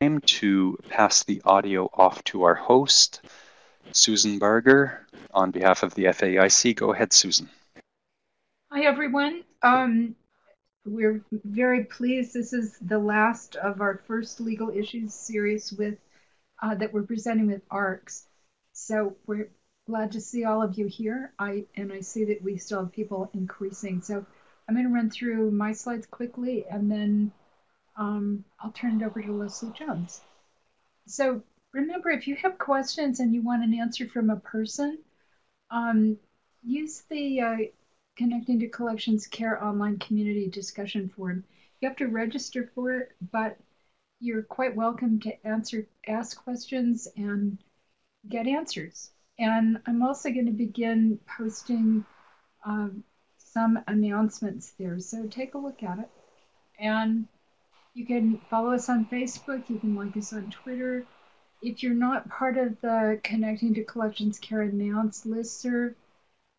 to pass the audio off to our host, Susan Barger, on behalf of the FAIC. Go ahead, Susan. Hi, everyone. Um, we're very pleased. This is the last of our first legal issues series with uh, that we're presenting with ARCS. So we're glad to see all of you here. I and I see that we still have people increasing. So I'm going to run through my slides quickly, and then um, I'll turn it over to Leslie Jones. So remember, if you have questions and you want an answer from a person, um, use the uh, Connecting to Collections Care online community discussion forum. You have to register for it, but you're quite welcome to answer, ask questions and get answers. And I'm also going to begin posting um, some announcements there. So take a look at it. And you can follow us on Facebook. You can like us on Twitter. If you're not part of the Connecting to Collections Care Announce listserv,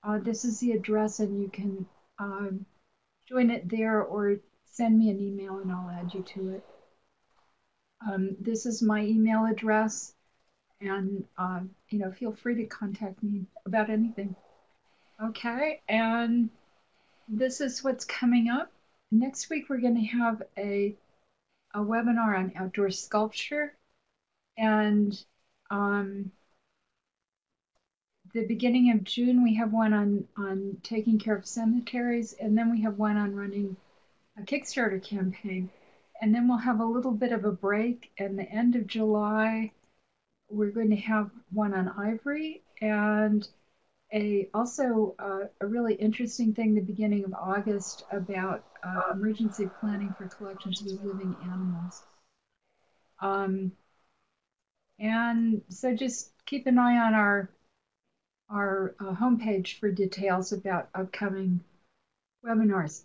uh, this is the address and you can um, join it there or send me an email and I'll add you to it. Um, this is my email address and uh, you know feel free to contact me about anything. Okay, and this is what's coming up. Next week we're going to have a a webinar on outdoor sculpture. And um, the beginning of June we have one on on taking care of cemeteries and then we have one on running a Kickstarter campaign. And then we'll have a little bit of a break and the end of July. We're going to have one on ivory and a also uh, a really interesting thing the beginning of August about uh, emergency planning for collections of living animals. Um, and so just keep an eye on our our uh, homepage for details about upcoming webinars.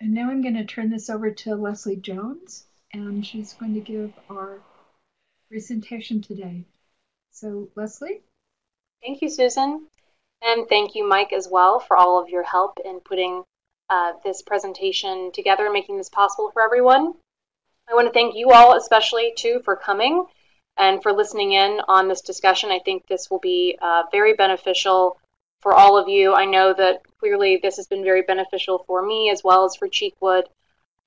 And now I'm going to turn this over to Leslie Jones, and she's going to give our presentation today. So, Leslie? Thank you, Susan. And thank you, Mike, as well, for all of your help in putting uh, this presentation together making this possible for everyone. I want to thank you all, especially, too, for coming and for listening in on this discussion. I think this will be uh, very beneficial for all of you. I know that clearly this has been very beneficial for me as well as for Cheekwood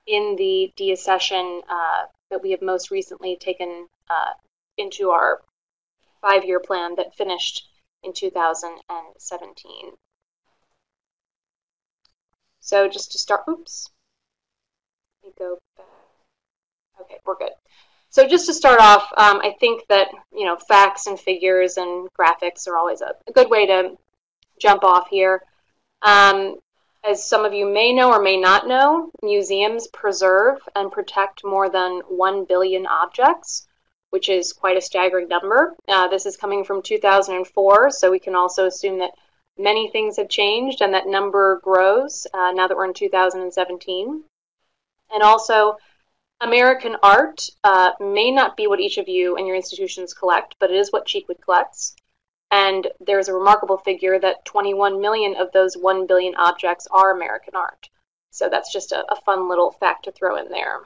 in the deaccession uh, that we have most recently taken uh, into our five-year plan that finished in 2017. So just to start, oops, let me go back. Okay, we're good. So just to start off, um, I think that you know facts and figures and graphics are always a, a good way to jump off here. Um, as some of you may know or may not know, museums preserve and protect more than 1 billion objects which is quite a staggering number. Uh, this is coming from 2004, so we can also assume that many things have changed and that number grows uh, now that we're in 2017. And also, American art uh, may not be what each of you and your institutions collect, but it is what Cheekwood collects. And there's a remarkable figure that 21 million of those 1 billion objects are American art. So that's just a, a fun little fact to throw in there.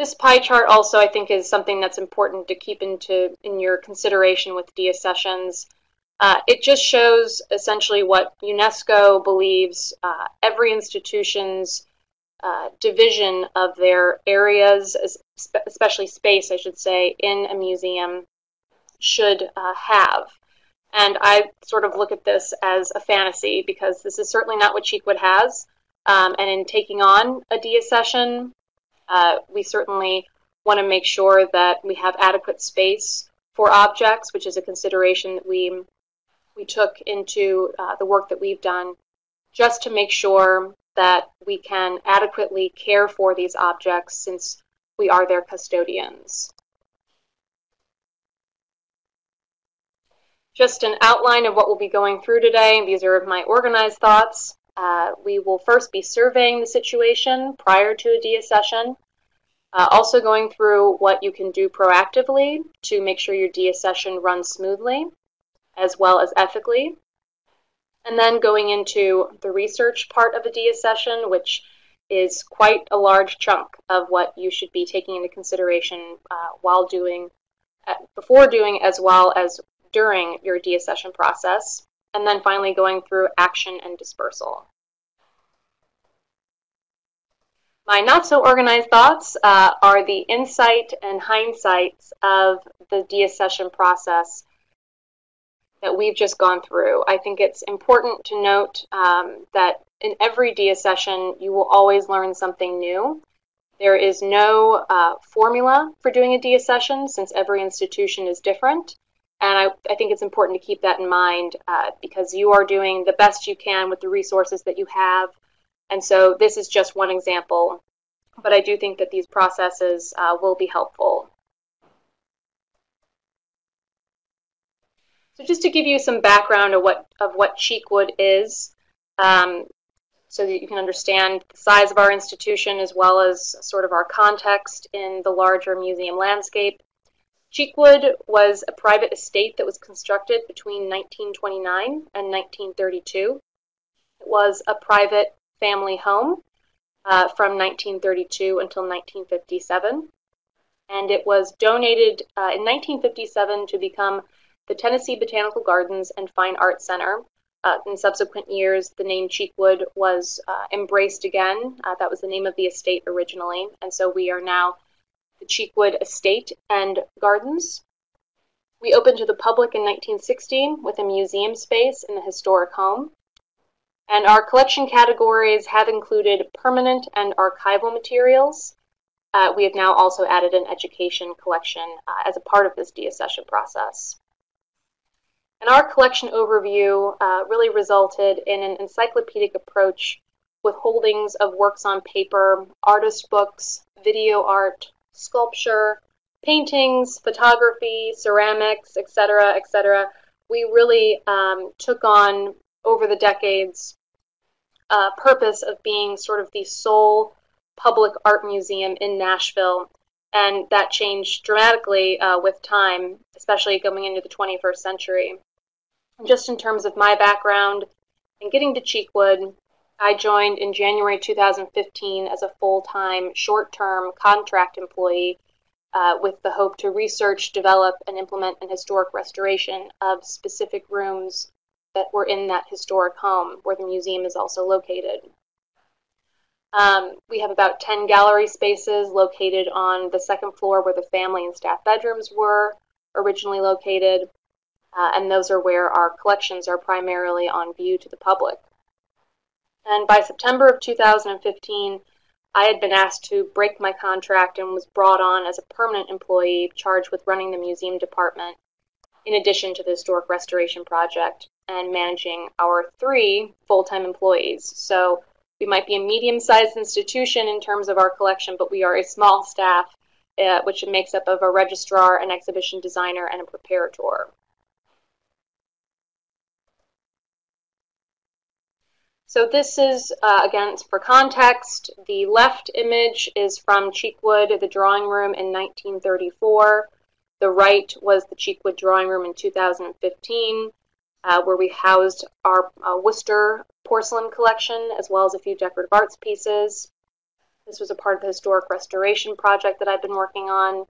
This pie chart also, I think, is something that's important to keep into in your consideration with deaccessions. Uh, it just shows essentially what UNESCO believes uh, every institution's uh, division of their areas, especially space, I should say, in a museum should uh, have. And I sort of look at this as a fantasy because this is certainly not what Cheekwood has. Um, and in taking on a deaccession, uh, we certainly want to make sure that we have adequate space for objects, which is a consideration that we we took into uh, the work that we've done, just to make sure that we can adequately care for these objects since we are their custodians. Just an outline of what we'll be going through today. These are my organized thoughts. Uh, we will first be surveying the situation prior to a deaccession. Uh, also going through what you can do proactively to make sure your deaccession runs smoothly, as well as ethically. And then going into the research part of a deaccession, which is quite a large chunk of what you should be taking into consideration uh, while doing, uh, before doing, as well as during your deaccession process. And then finally going through action and dispersal. My not so organized thoughts uh, are the insight and hindsights of the deaccession process that we've just gone through. I think it's important to note um, that in every deaccession, you will always learn something new. There is no uh, formula for doing a deaccession since every institution is different. And I, I think it's important to keep that in mind uh, because you are doing the best you can with the resources that you have. And so this is just one example, but I do think that these processes uh, will be helpful So just to give you some background of what of what Cheekwood is, um, so that you can understand the size of our institution as well as sort of our context in the larger museum landscape. Cheekwood was a private estate that was constructed between 1929 and 1932. It was a private family home uh, from 1932 until 1957. And it was donated uh, in 1957 to become the Tennessee Botanical Gardens and Fine Arts Center. Uh, in subsequent years, the name Cheekwood was uh, embraced again. Uh, that was the name of the estate originally, and so we are now the Cheekwood Estate and Gardens. We opened to the public in 1916 with a museum space in the historic home. And our collection categories have included permanent and archival materials. Uh, we have now also added an education collection uh, as a part of this deaccession process. And our collection overview uh, really resulted in an encyclopedic approach with holdings of works on paper, artist books, video art, sculpture, paintings, photography, ceramics, etc., etc. We really um, took on over the decades uh, purpose of being sort of the sole public art museum in Nashville. And that changed dramatically uh, with time, especially going into the 21st century just in terms of my background and getting to Cheekwood, I joined in January 2015 as a full time, short term contract employee uh, with the hope to research, develop, and implement an historic restoration of specific rooms that were in that historic home where the museum is also located. Um, we have about 10 gallery spaces located on the second floor where the family and staff bedrooms were originally located uh, and those are where our collections are primarily on view to the public. And by September of 2015, I had been asked to break my contract and was brought on as a permanent employee charged with running the museum department, in addition to the historic restoration project and managing our three full time employees. So we might be a medium sized institution in terms of our collection, but we are a small staff, uh, which makes up of a registrar, an exhibition designer, and a preparator. So this is, uh, again, for context, the left image is from Cheekwood, the drawing room in 1934. The right was the Cheekwood drawing room in 2015, uh, where we housed our uh, Worcester porcelain collection, as well as a few decorative arts pieces. This was a part of the historic restoration project that I've been working on.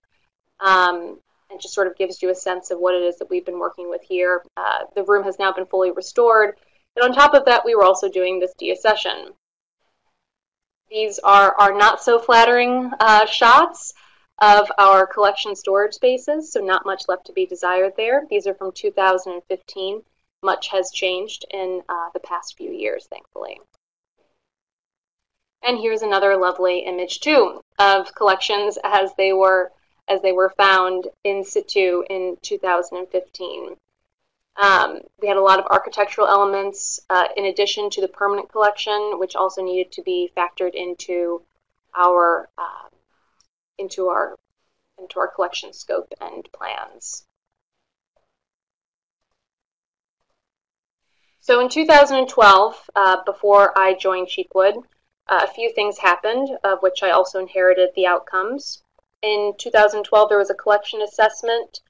Um, and just sort of gives you a sense of what it is that we've been working with here. Uh, the room has now been fully restored, and on top of that, we were also doing this deaccession. These are our not so flattering uh, shots of our collection storage spaces, so not much left to be desired there. These are from 2015. Much has changed in uh, the past few years, thankfully. And here's another lovely image too of collections as they were as they were found in situ in 2015. Um, we had a lot of architectural elements uh, in addition to the permanent collection, which also needed to be factored into our uh, into our into our collection scope and plans. So in 2012, uh, before I joined Cheekwood, uh, a few things happened, of which I also inherited the outcomes. In 2012, there was a collection assessment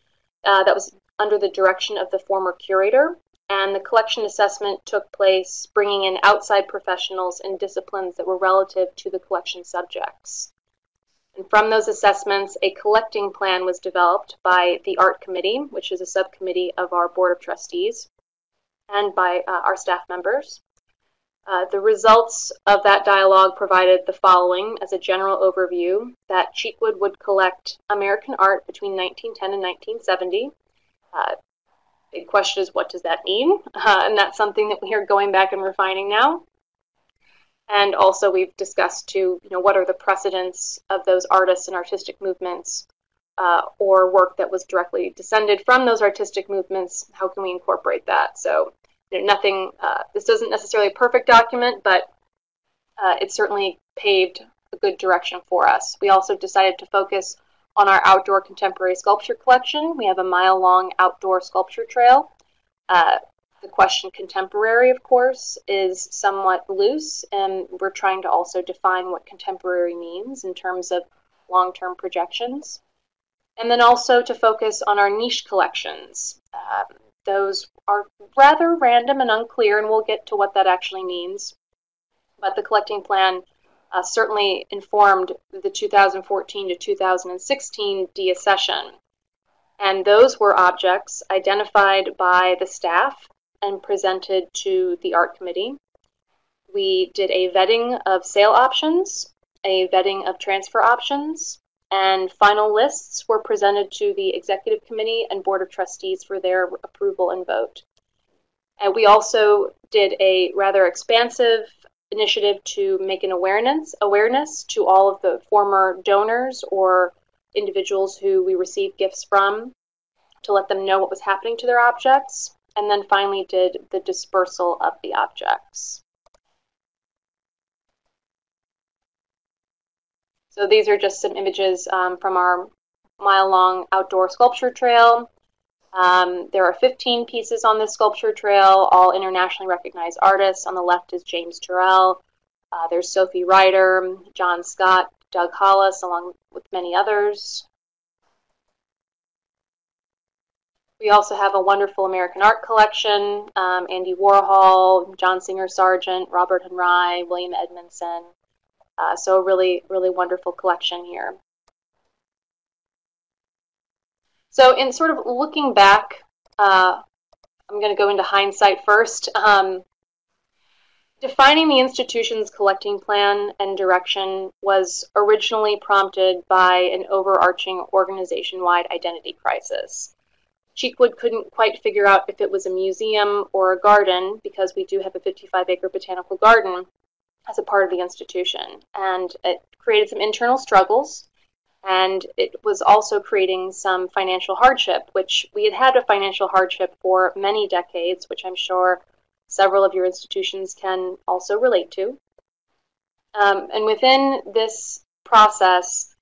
uh, that was under the direction of the former curator, and the collection assessment took place bringing in outside professionals in disciplines that were relative to the collection subjects. And from those assessments, a collecting plan was developed by the Art Committee, which is a subcommittee of our Board of Trustees, and by uh, our staff members. Uh, the results of that dialogue provided the following as a general overview that Cheekwood would collect American art between 1910 and 1970. Uh, big question is, what does that mean? Uh, and that's something that we are going back and refining now. And also, we've discussed too, you know, what are the precedents of those artists and artistic movements, uh, or work that was directly descended from those artistic movements? How can we incorporate that? So, you know, nothing. Uh, this isn't necessarily a perfect document, but uh, it certainly paved a good direction for us. We also decided to focus on our outdoor contemporary sculpture collection. We have a mile long outdoor sculpture trail. Uh, the question contemporary, of course, is somewhat loose, and we're trying to also define what contemporary means in terms of long term projections. And then also to focus on our niche collections. Um, those are rather random and unclear, and we'll get to what that actually means. But the collecting plan uh, certainly informed the 2014 to 2016 deaccession. And those were objects identified by the staff and presented to the art committee. We did a vetting of sale options, a vetting of transfer options, and final lists were presented to the executive committee and board of trustees for their approval and vote. And we also did a rather expansive initiative to make an awareness awareness to all of the former donors or individuals who we received gifts from to let them know what was happening to their objects and then finally did the dispersal of the objects. So these are just some images um, from our mile-long outdoor sculpture trail. Um, there are 15 pieces on this sculpture trail, all internationally recognized artists. On the left is James Turrell. Uh, there's Sophie Ryder, John Scott, Doug Hollis, along with many others. We also have a wonderful American art collection, um, Andy Warhol, John Singer Sargent, Robert Henri, William Edmondson. Uh, so a really, really wonderful collection here. So in sort of looking back, uh, I'm going to go into hindsight first. Um, defining the institution's collecting plan and direction was originally prompted by an overarching organization-wide identity crisis. Cheekwood couldn't quite figure out if it was a museum or a garden because we do have a 55 acre botanical garden as a part of the institution. And it created some internal struggles and it was also creating some financial hardship, which we had had a financial hardship for many decades, which I'm sure several of your institutions can also relate to. Um, and within this process,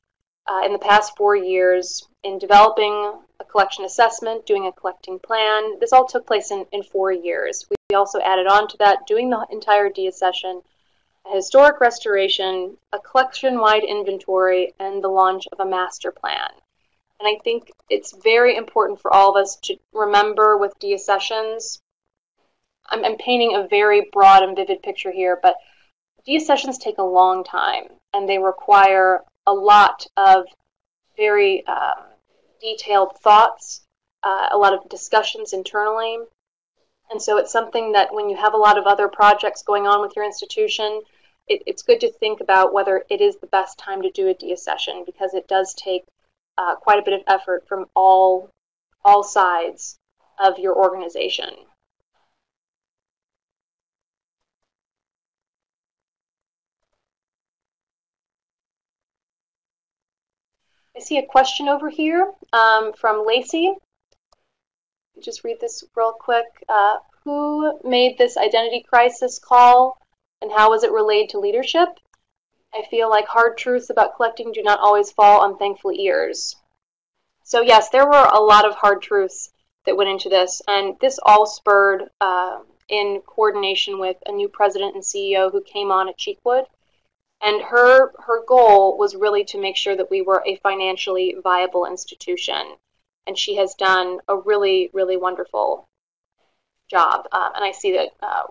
uh, in the past four years, in developing a collection assessment, doing a collecting plan, this all took place in, in four years. We also added on to that, doing the entire deaccession a historic restoration, a collection-wide inventory, and the launch of a master plan. And I think it's very important for all of us to remember with deaccessions, I'm, I'm painting a very broad and vivid picture here, but deaccessions take a long time, and they require a lot of very um, detailed thoughts, uh, a lot of discussions internally. And so it's something that when you have a lot of other projects going on with your institution, it, it's good to think about whether it is the best time to do a deaccession because it does take uh, quite a bit of effort from all all sides of your organization. I see a question over here um, from Lacey. Just read this real quick. Uh, who made this identity crisis call and how is it relayed to leadership? I feel like hard truths about collecting do not always fall on thankful ears. So yes, there were a lot of hard truths that went into this, and this all spurred uh, in coordination with a new president and CEO who came on at Cheekwood. And her her goal was really to make sure that we were a financially viable institution. And she has done a really, really wonderful job, um, and I see that uh,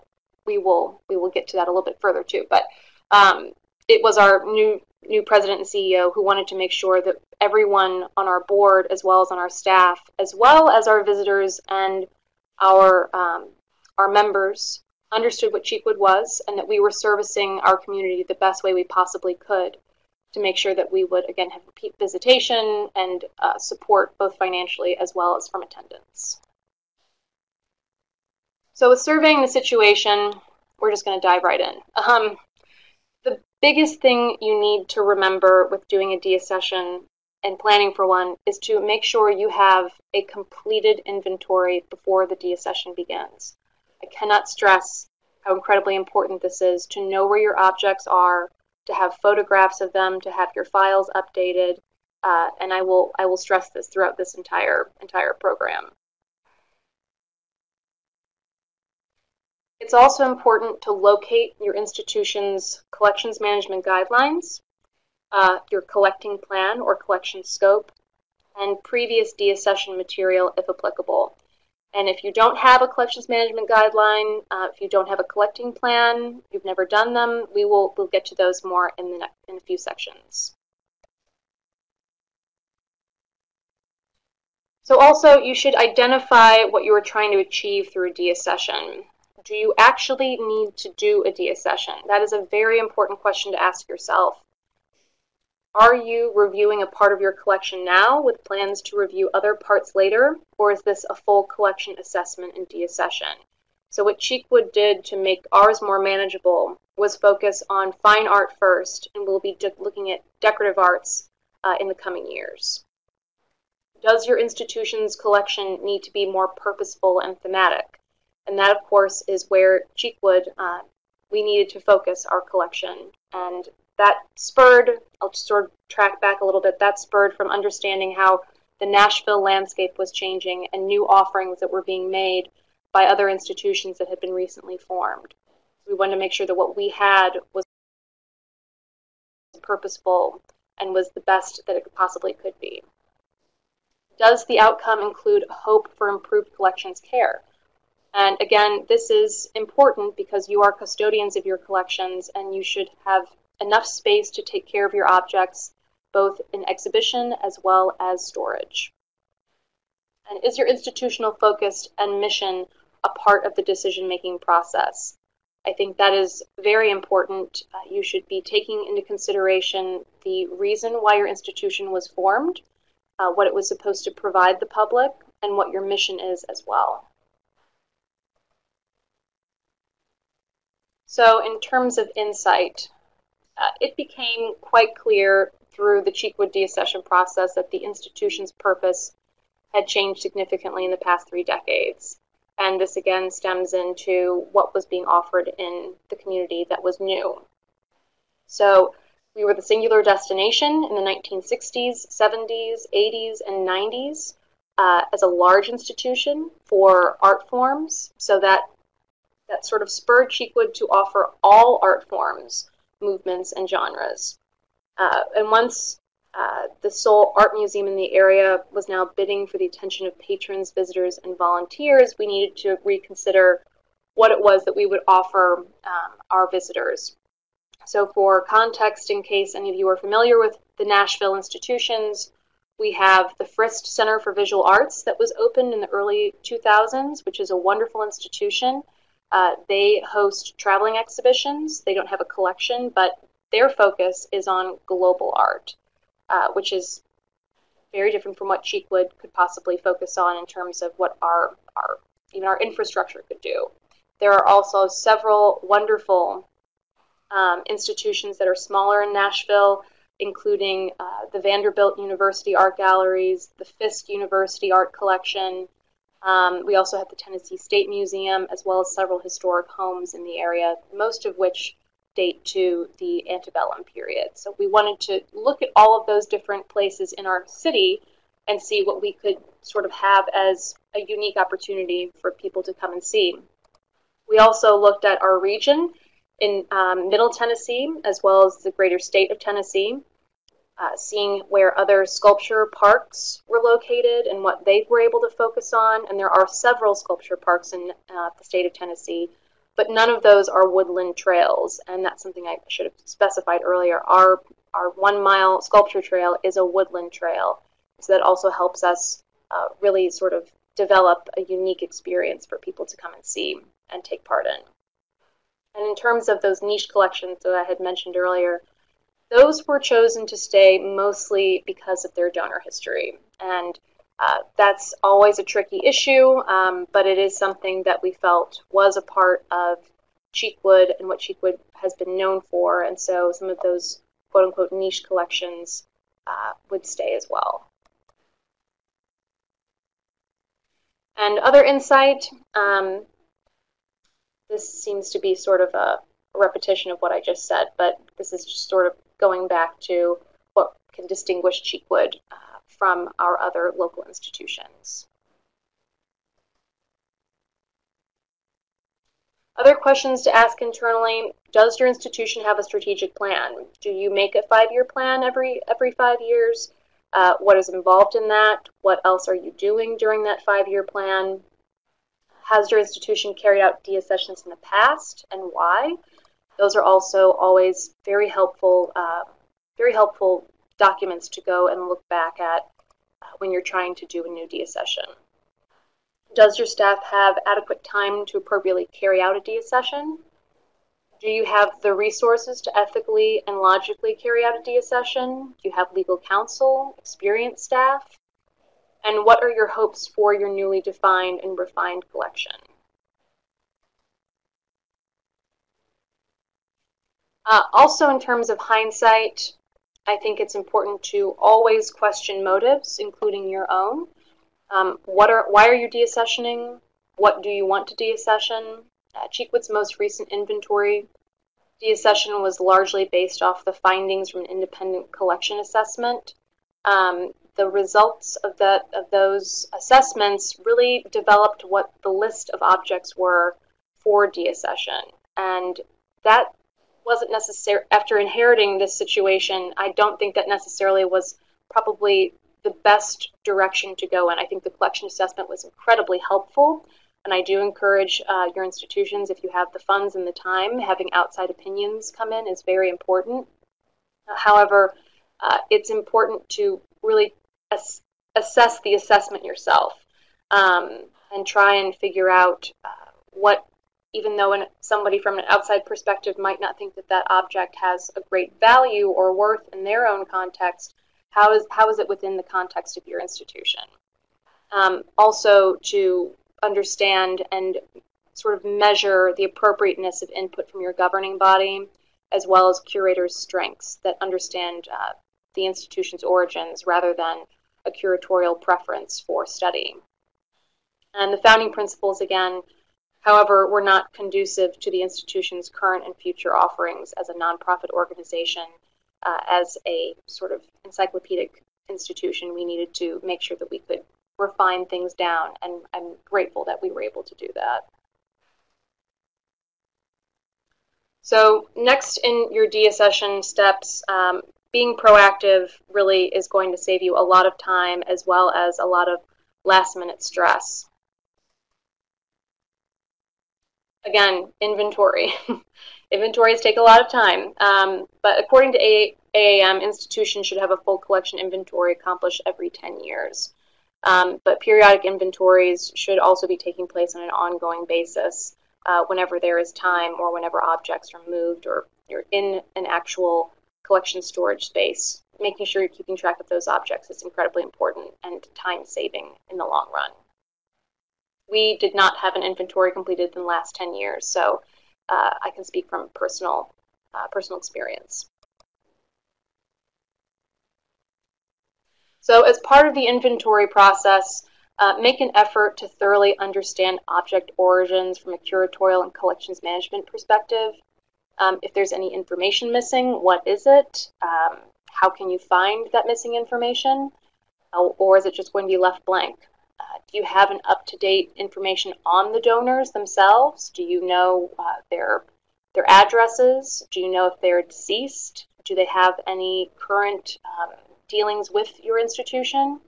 we will we will get to that a little bit further too. But um, it was our new new president and CEO who wanted to make sure that everyone on our board, as well as on our staff, as well as our visitors and our um, our members, understood what Cheekwood was and that we were servicing our community the best way we possibly could to make sure that we would again have repeat visitation and uh, support both financially as well as from attendance. So with surveying the situation, we're just going to dive right in. Um, the biggest thing you need to remember with doing a deaccession and planning for one is to make sure you have a completed inventory before the deaccession begins. I cannot stress how incredibly important this is to know where your objects are, to have photographs of them, to have your files updated, uh, and I will I will stress this throughout this entire entire program. It's also important to locate your institution's collections management guidelines, uh, your collecting plan or collection scope, and previous deaccession material if applicable. And if you don't have a collections management guideline, uh, if you don't have a collecting plan, you've never done them, we will we'll get to those more in the next, in a few sections. So also, you should identify what you are trying to achieve through a deaccession do you actually need to do a deaccession? That is a very important question to ask yourself. Are you reviewing a part of your collection now with plans to review other parts later, or is this a full collection assessment and deaccession? So what Cheekwood did to make ours more manageable was focus on fine art first, and we'll be looking at decorative arts uh, in the coming years. Does your institution's collection need to be more purposeful and thematic? And that, of course, is where Cheekwood, uh, we needed to focus our collection. And that spurred, I'll just sort of track back a little bit, that spurred from understanding how the Nashville landscape was changing and new offerings that were being made by other institutions that had been recently formed. We wanted to make sure that what we had was purposeful and was the best that it possibly could be. Does the outcome include hope for improved collections care? And again, this is important because you are custodians of your collections and you should have enough space to take care of your objects, both in exhibition as well as storage. And is your institutional focus and mission a part of the decision-making process? I think that is very important. Uh, you should be taking into consideration the reason why your institution was formed, uh, what it was supposed to provide the public, and what your mission is as well. So in terms of insight, uh, it became quite clear through the Cheekwood deaccession process that the institution's purpose had changed significantly in the past three decades. And this again stems into what was being offered in the community that was new. So we were the singular destination in the 1960s, 70s, 80s, and 90s uh, as a large institution for art forms. So that that sort of spurred Cheekwood to offer all art forms, movements, and genres. Uh, and once uh, the sole art museum in the area was now bidding for the attention of patrons, visitors, and volunteers, we needed to reconsider what it was that we would offer um, our visitors. So for context, in case any of you are familiar with the Nashville institutions, we have the Frist Center for Visual Arts that was opened in the early 2000s, which is a wonderful institution. Uh, they host traveling exhibitions. They don't have a collection, but their focus is on global art, uh, which is very different from what Cheekwood could possibly focus on in terms of what our, our even our infrastructure could do. There are also several wonderful um, institutions that are smaller in Nashville, including uh, the Vanderbilt University Art Galleries, the Fisk University Art Collection, um, we also have the Tennessee State Museum, as well as several historic homes in the area, most of which date to the antebellum period. So we wanted to look at all of those different places in our city and see what we could sort of have as a unique opportunity for people to come and see. We also looked at our region in um, Middle Tennessee, as well as the greater state of Tennessee. Uh, seeing where other sculpture parks were located and what they were able to focus on. And there are several sculpture parks in uh, the state of Tennessee, but none of those are woodland trails. And that's something I should have specified earlier. Our, our one mile sculpture trail is a woodland trail. So that also helps us uh, really sort of develop a unique experience for people to come and see and take part in. And in terms of those niche collections that I had mentioned earlier, those were chosen to stay mostly because of their donor history. And uh, that's always a tricky issue, um, but it is something that we felt was a part of Cheekwood and what Cheekwood has been known for. And so some of those quote unquote niche collections uh, would stay as well. And other insight, um, this seems to be sort of a repetition of what I just said, but this is just sort of going back to what can distinguish Cheekwood uh, from our other local institutions. Other questions to ask internally, does your institution have a strategic plan? Do you make a five-year plan every, every five years? Uh, what is involved in that? What else are you doing during that five-year plan? Has your institution carried out deaccessions in the past and why? Those are also always very helpful, uh, very helpful documents to go and look back at uh, when you're trying to do a new deaccession. Does your staff have adequate time to appropriately carry out a deaccession? Do you have the resources to ethically and logically carry out a deaccession? Do you have legal counsel, experienced staff? And what are your hopes for your newly defined and refined collection? Uh, also, in terms of hindsight, I think it's important to always question motives, including your own. Um, what are why are you deaccessioning? What do you want to deaccession? Uh, Cheekwood's most recent inventory deaccession was largely based off the findings from an independent collection assessment. Um, the results of that of those assessments really developed what the list of objects were for deaccession, and that wasn't necessary after inheriting this situation. I don't think that necessarily was probably the best direction to go in. I think the collection assessment was incredibly helpful, and I do encourage uh, your institutions, if you have the funds and the time, having outside opinions come in is very important. Uh, however, uh, it's important to really ass assess the assessment yourself um, and try and figure out uh, what even though an, somebody from an outside perspective might not think that that object has a great value or worth in their own context, how is, how is it within the context of your institution? Um, also, to understand and sort of measure the appropriateness of input from your governing body, as well as curators' strengths that understand uh, the institution's origins rather than a curatorial preference for study. And the founding principles, again, However, we were not conducive to the institution's current and future offerings as a nonprofit organization. Uh, as a sort of encyclopedic institution, we needed to make sure that we could refine things down, and I'm grateful that we were able to do that. So next in your deaccession steps, um, being proactive really is going to save you a lot of time as well as a lot of last minute stress. Again, inventory. Inventories take a lot of time, um, but according to a AAM, institutions should have a full collection inventory accomplished every 10 years. Um, but periodic inventories should also be taking place on an ongoing basis uh, whenever there is time or whenever objects are moved or you're in an actual collection storage space. Making sure you're keeping track of those objects is incredibly important and time saving in the long run we did not have an inventory completed in the last 10 years, so uh, I can speak from personal, uh, personal experience. So as part of the inventory process, uh, make an effort to thoroughly understand object origins from a curatorial and collections management perspective. Um, if there's any information missing, what is it? Um, how can you find that missing information? or is it just going to be left blank? Uh, do you have an up-to-date information on the donors themselves? Do you know uh, their their addresses? Do you know if they're deceased? do they have any current um, dealings with your institution?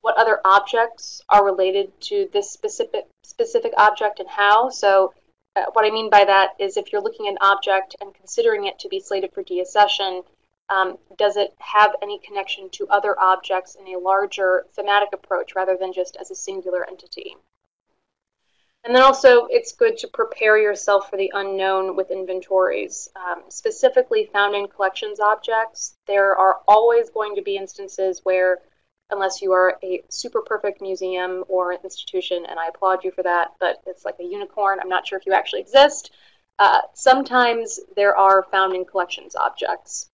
What other objects are related to this specific specific object and how? So uh, what I mean by that is if you're looking at an object and considering it to be slated for deaccession, um, does it have any connection to other objects in a larger thematic approach rather than just as a singular entity? And then also, it's good to prepare yourself for the unknown with inventories. Um, specifically found in collections objects, there are always going to be instances where, unless you are a super perfect museum or institution, and I applaud you for that, but it's like a unicorn, I'm not sure if you actually exist, uh, sometimes there are found in collections objects.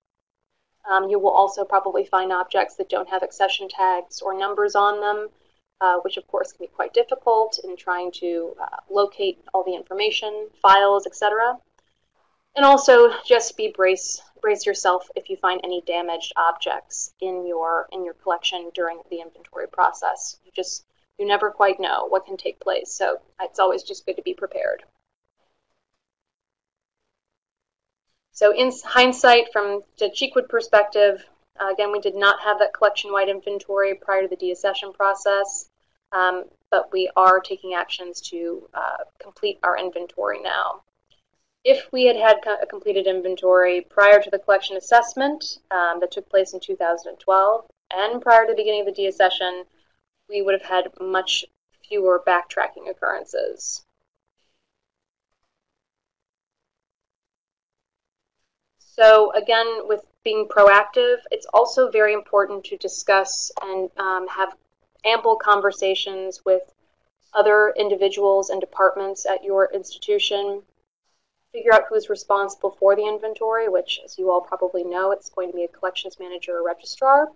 Um, you will also probably find objects that don't have accession tags or numbers on them uh, which of course can be quite difficult in trying to uh, locate all the information, files, etc. And also just be brace brace yourself if you find any damaged objects in your in your collection during the inventory process. You just you never quite know what can take place, so it's always just good to be prepared. So in hindsight, from the Cheekwood perspective, uh, again, we did not have that collection-wide inventory prior to the deaccession process um, but we are taking actions to uh, complete our inventory now. If we had had a completed inventory prior to the collection assessment um, that took place in 2012 and prior to the beginning of the deaccession, we would have had much fewer backtracking occurrences. So again, with being proactive, it's also very important to discuss and um, have ample conversations with other individuals and departments at your institution. Figure out who's responsible for the inventory, which, as you all probably know, it's going to be a collections manager or registrar.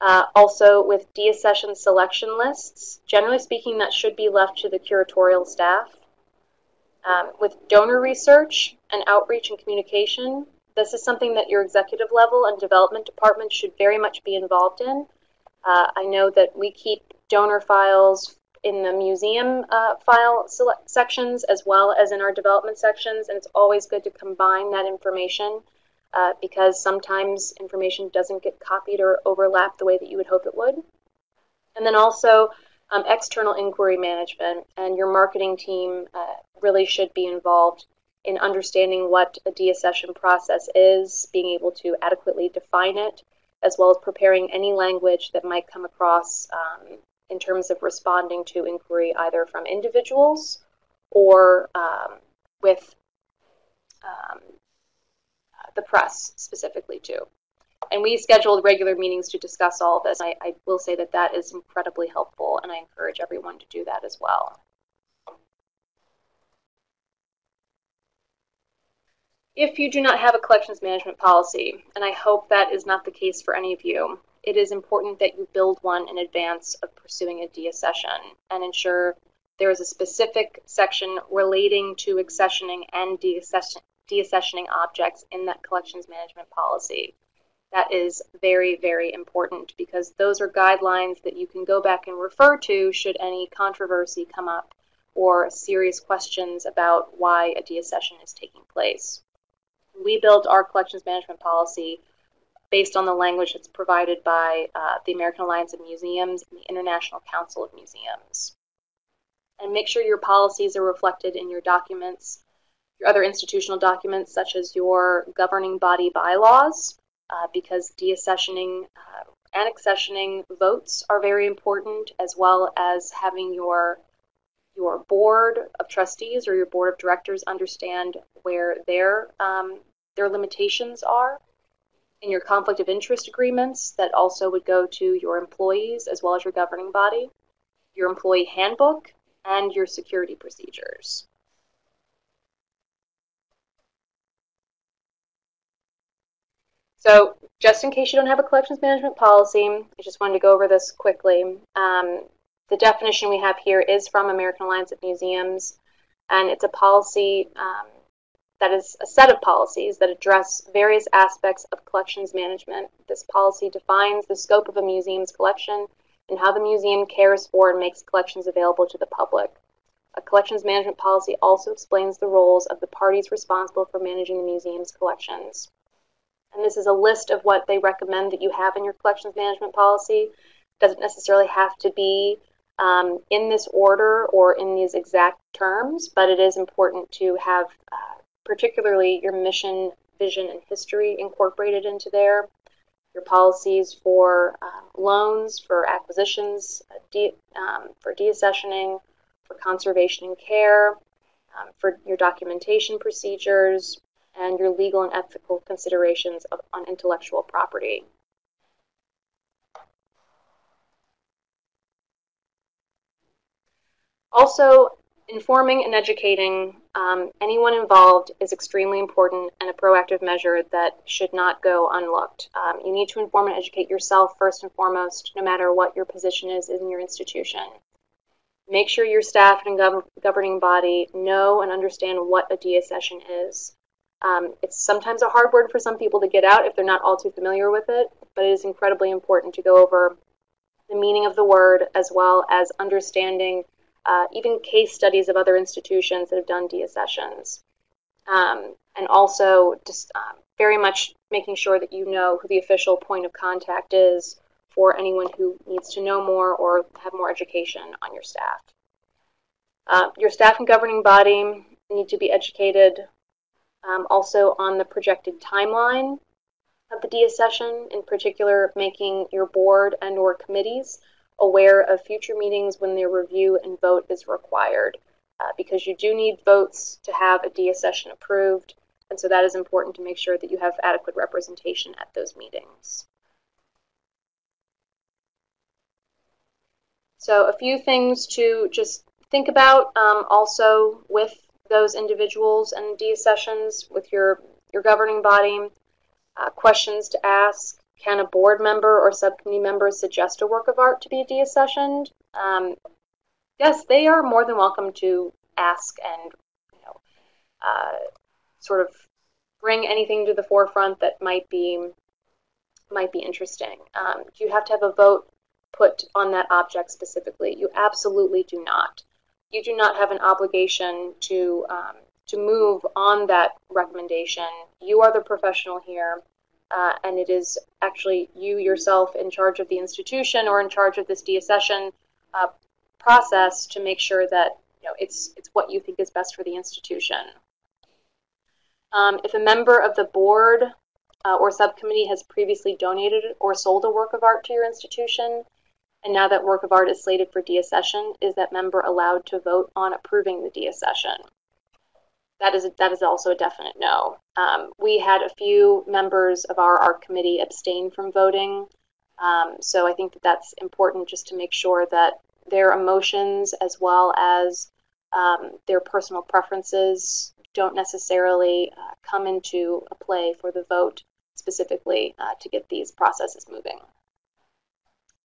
Uh, also, with deaccession selection lists, generally speaking, that should be left to the curatorial staff. Um, with donor research and outreach and communication, this is something that your executive level and development department should very much be involved in uh, I know that we keep donor files in the museum uh, file sections as well as in our development sections, and it's always good to combine that information uh, because sometimes information doesn't get copied or overlap the way that you would hope it would. And then also um, external inquiry management and your marketing team uh, really should be involved in understanding what a deaccession process is, being able to adequately define it, as well as preparing any language that might come across um, in terms of responding to inquiry either from individuals or um, with um, the press specifically too. And we scheduled regular meetings to discuss all this. I, I will say that that is incredibly helpful, and I encourage everyone to do that as well. If you do not have a collections management policy, and I hope that is not the case for any of you, it is important that you build one in advance of pursuing a deaccession and ensure there is a specific section relating to accessioning and deaccessioning objects in that collections management policy. That is very, very important because those are guidelines that you can go back and refer to should any controversy come up or serious questions about why a deaccession is taking place we built our collections management policy based on the language that's provided by uh, the American Alliance of Museums and the International Council of Museums. And make sure your policies are reflected in your documents, your other institutional documents, such as your governing body bylaws, uh, because deaccessioning uh, and accessioning votes are very important, as well as having your your board of trustees or your board of directors understand where their um, their limitations are in your conflict of interest agreements that also would go to your employees as well as your governing body, your employee handbook, and your security procedures. So just in case you don't have a collections management policy, I just wanted to go over this quickly. Um, the definition we have here is from American Alliance of Museums, and it's a policy um, that is a set of policies that address various aspects of collections management. This policy defines the scope of a museum's collection and how the museum cares for and makes collections available to the public. A collections management policy also explains the roles of the parties responsible for managing the museum's collections. And this is a list of what they recommend that you have in your collections management policy. Doesn't necessarily have to be um, in this order or in these exact terms, but it is important to have uh, particularly your mission, vision, and history incorporated into there. Your policies for uh, loans, for acquisitions, uh, de um, for deaccessioning, for conservation and care, um, for your documentation procedures, and your legal and ethical considerations of, on intellectual property. Also, informing and educating um, anyone involved is extremely important and a proactive measure that should not go unlooked. Um, you need to inform and educate yourself first and foremost, no matter what your position is in your institution. Make sure your staff and gov governing body know and understand what a deaccession is. Um, it's sometimes a hard word for some people to get out if they're not all too familiar with it, but it is incredibly important to go over the meaning of the word as well as understanding uh, even case studies of other institutions that have done deaccessions. Um, and also just um, very much making sure that you know who the official point of contact is for anyone who needs to know more or have more education on your staff. Uh, your staff and governing body need to be educated um, also on the projected timeline of the deaccession, in particular making your board and or committees aware of future meetings when their review and vote is required. Uh, because you do need votes to have a deaccession approved, and so that is important to make sure that you have adequate representation at those meetings. So a few things to just think about um, also with those individuals and deaccessions with your, your governing body. Uh, questions to ask. Can a board member or subcommittee member suggest a work of art to be deaccessioned? Um, yes, they are more than welcome to ask and you know, uh, sort of bring anything to the forefront that might be might be interesting. Um, do you have to have a vote put on that object specifically. You absolutely do not. You do not have an obligation to um, to move on that recommendation. You are the professional here, uh, and it is actually you yourself in charge of the institution or in charge of this deaccession uh, process to make sure that you know it's it's what you think is best for the institution. Um, if a member of the board uh, or subcommittee has previously donated or sold a work of art to your institution, and now that work of art is slated for deaccession, is that member allowed to vote on approving the deaccession? That is, that is also a definite no. Um, we had a few members of our art committee abstain from voting. Um, so I think that that's important just to make sure that their emotions as well as um, their personal preferences don't necessarily uh, come into a play for the vote specifically uh, to get these processes moving.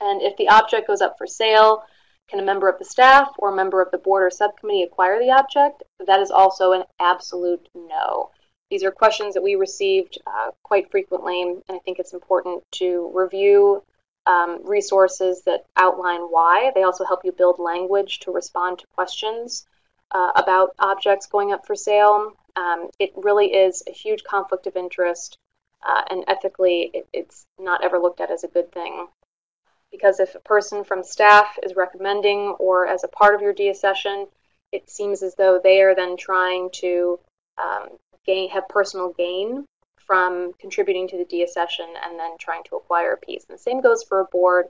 And if the object goes up for sale, can a member of the staff or a member of the board or subcommittee acquire the object? That is also an absolute no. These are questions that we received uh, quite frequently, and I think it's important to review um, resources that outline why. They also help you build language to respond to questions uh, about objects going up for sale. Um, it really is a huge conflict of interest, uh, and ethically, it, it's not ever looked at as a good thing because if a person from staff is recommending or as a part of your deaccession, it seems as though they are then trying to um, gain have personal gain from contributing to the deaccession and then trying to acquire a piece. And the same goes for a board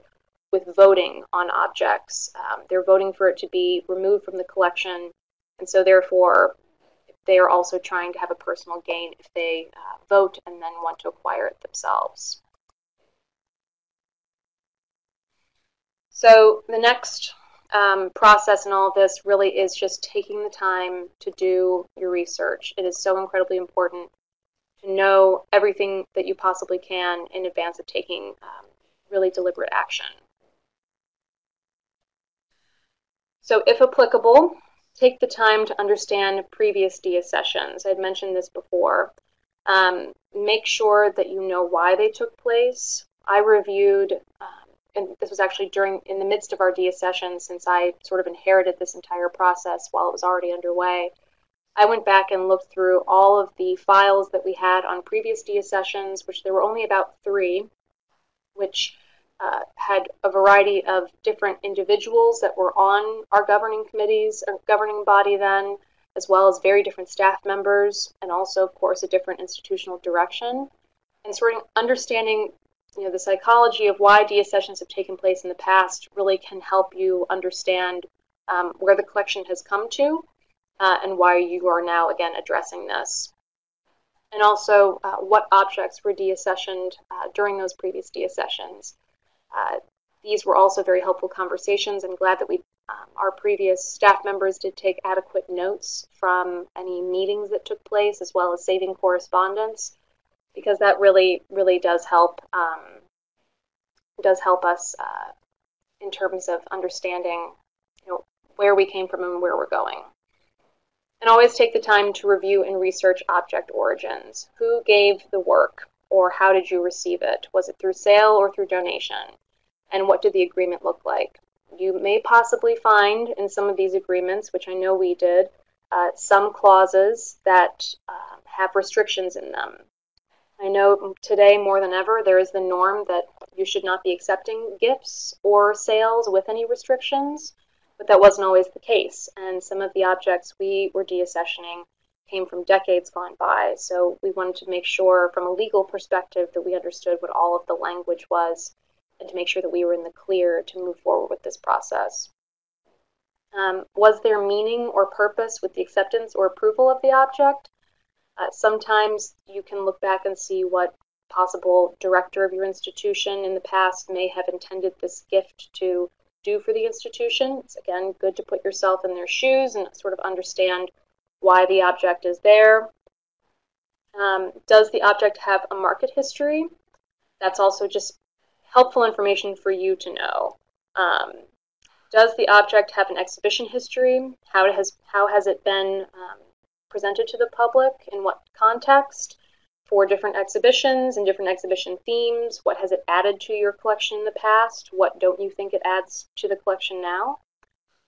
with voting on objects. Um, they're voting for it to be removed from the collection, and so therefore they are also trying to have a personal gain if they uh, vote and then want to acquire it themselves. So the next um, process in all of this really is just taking the time to do your research. It is so incredibly important to know everything that you possibly can in advance of taking um, really deliberate action. So if applicable, take the time to understand previous deaccessions. I'd mentioned this before. Um, make sure that you know why they took place. I reviewed um, and this was actually during in the midst of our deaccession since I sort of inherited this entire process while it was already underway. I went back and looked through all of the files that we had on previous deaccessions, which there were only about three, which uh, had a variety of different individuals that were on our governing committees, or governing body then, as well as very different staff members, and also, of course, a different institutional direction. And sort of understanding you know, the psychology of why deaccessions have taken place in the past really can help you understand um, where the collection has come to uh, and why you are now, again, addressing this. And also, uh, what objects were deaccessioned uh, during those previous deaccessions. Uh, these were also very helpful conversations. I'm glad that we, um, our previous staff members did take adequate notes from any meetings that took place, as well as saving correspondence, because that really, really does help, um, does help us uh, in terms of understanding, you know, where we came from and where we're going. And always take the time to review and research object origins. Who gave the work, or how did you receive it? Was it through sale or through donation? And what did the agreement look like? You may possibly find in some of these agreements, which I know we did, uh, some clauses that uh, have restrictions in them. I know today more than ever there is the norm that you should not be accepting gifts or sales with any restrictions but that wasn't always the case. And some of the objects we were deaccessioning came from decades gone by. So we wanted to make sure, from a legal perspective, that we understood what all of the language was and to make sure that we were in the clear to move forward with this process. Um, was there meaning or purpose with the acceptance or approval of the object? Uh, sometimes you can look back and see what possible director of your institution in the past may have intended this gift to do for the institution. It's again good to put yourself in their shoes and sort of understand why the object is there. Um, does the object have a market history? That's also just helpful information for you to know. Um, does the object have an exhibition history? How has, how has it been um, presented to the public? In what context? for different exhibitions and different exhibition themes. What has it added to your collection in the past? What don't you think it adds to the collection now?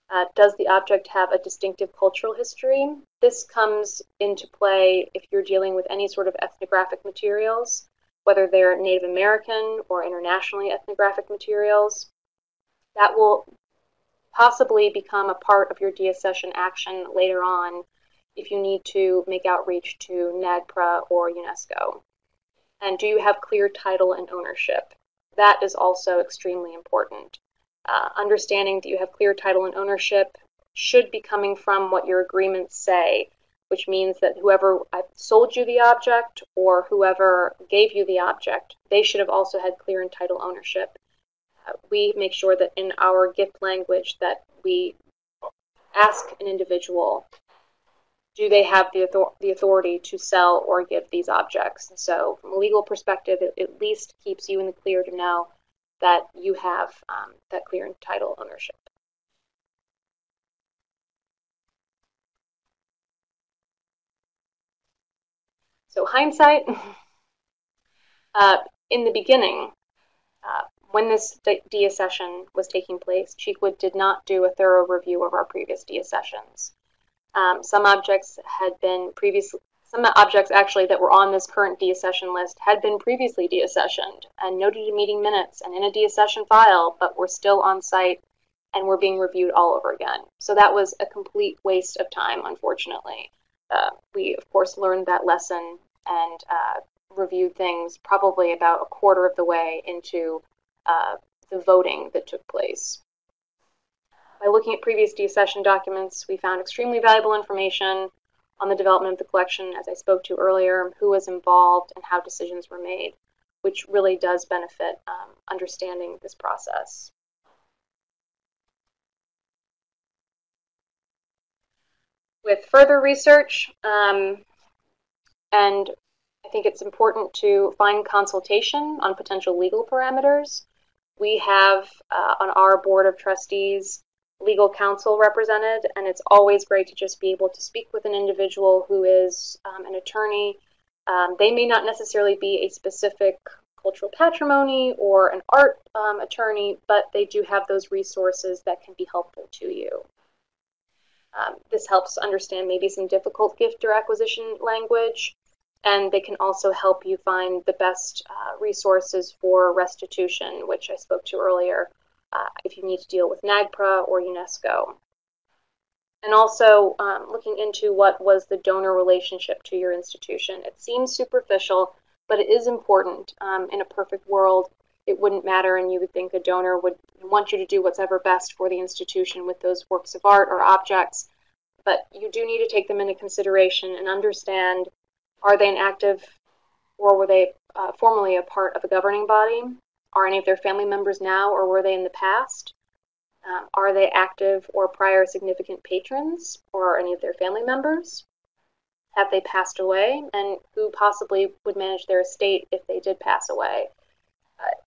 Uh, does the object have a distinctive cultural history? This comes into play if you're dealing with any sort of ethnographic materials, whether they're Native American or internationally ethnographic materials. That will possibly become a part of your deaccession action later on if you need to make outreach to NAGPRA or UNESCO? And do you have clear title and ownership? That is also extremely important. Uh, understanding that you have clear title and ownership should be coming from what your agreements say, which means that whoever sold you the object or whoever gave you the object, they should have also had clear and title ownership. Uh, we make sure that in our gift language that we ask an individual do they have the, author- the authority to sell or give these objects? And so, from a legal perspective, it at least keeps you in the clear to know that you have um, that clear and title ownership. So, hindsight, uh, in the beginning, uh, when this deaccession was taking place, Cheekwood did not do a thorough review of our previous deaccessions. Um, some objects had been previously, some objects actually that were on this current deaccession list had been previously deaccessioned and noted in meeting minutes and in a deaccession file, but were still on site and were being reviewed all over again. So that was a complete waste of time, unfortunately. Uh, we, of course, learned that lesson and uh, reviewed things probably about a quarter of the way into uh, the voting that took place. By looking at previous deaccession documents, we found extremely valuable information on the development of the collection, as I spoke to earlier, who was involved and how decisions were made, which really does benefit um, understanding this process. With further research, um, and I think it's important to find consultation on potential legal parameters. We have uh, on our board of trustees legal counsel represented, and it's always great to just be able to speak with an individual who is um, an attorney. Um, they may not necessarily be a specific cultural patrimony or an art um, attorney, but they do have those resources that can be helpful to you. Um, this helps understand maybe some difficult gift or acquisition language, and they can also help you find the best uh, resources for restitution, which I spoke to earlier, uh, if you need to deal with NAGPRA or UNESCO. And also um, looking into what was the donor relationship to your institution. It seems superficial, but it is important. Um, in a perfect world, it wouldn't matter, and you would think a donor would want you to do what's ever best for the institution with those works of art or objects. But you do need to take them into consideration and understand are they an active or were they uh, formerly a part of a governing body? Are any of their family members now or were they in the past? Um, are they active or prior significant patrons or any of their family members? Have they passed away? And who possibly would manage their estate if they did pass away? Uh,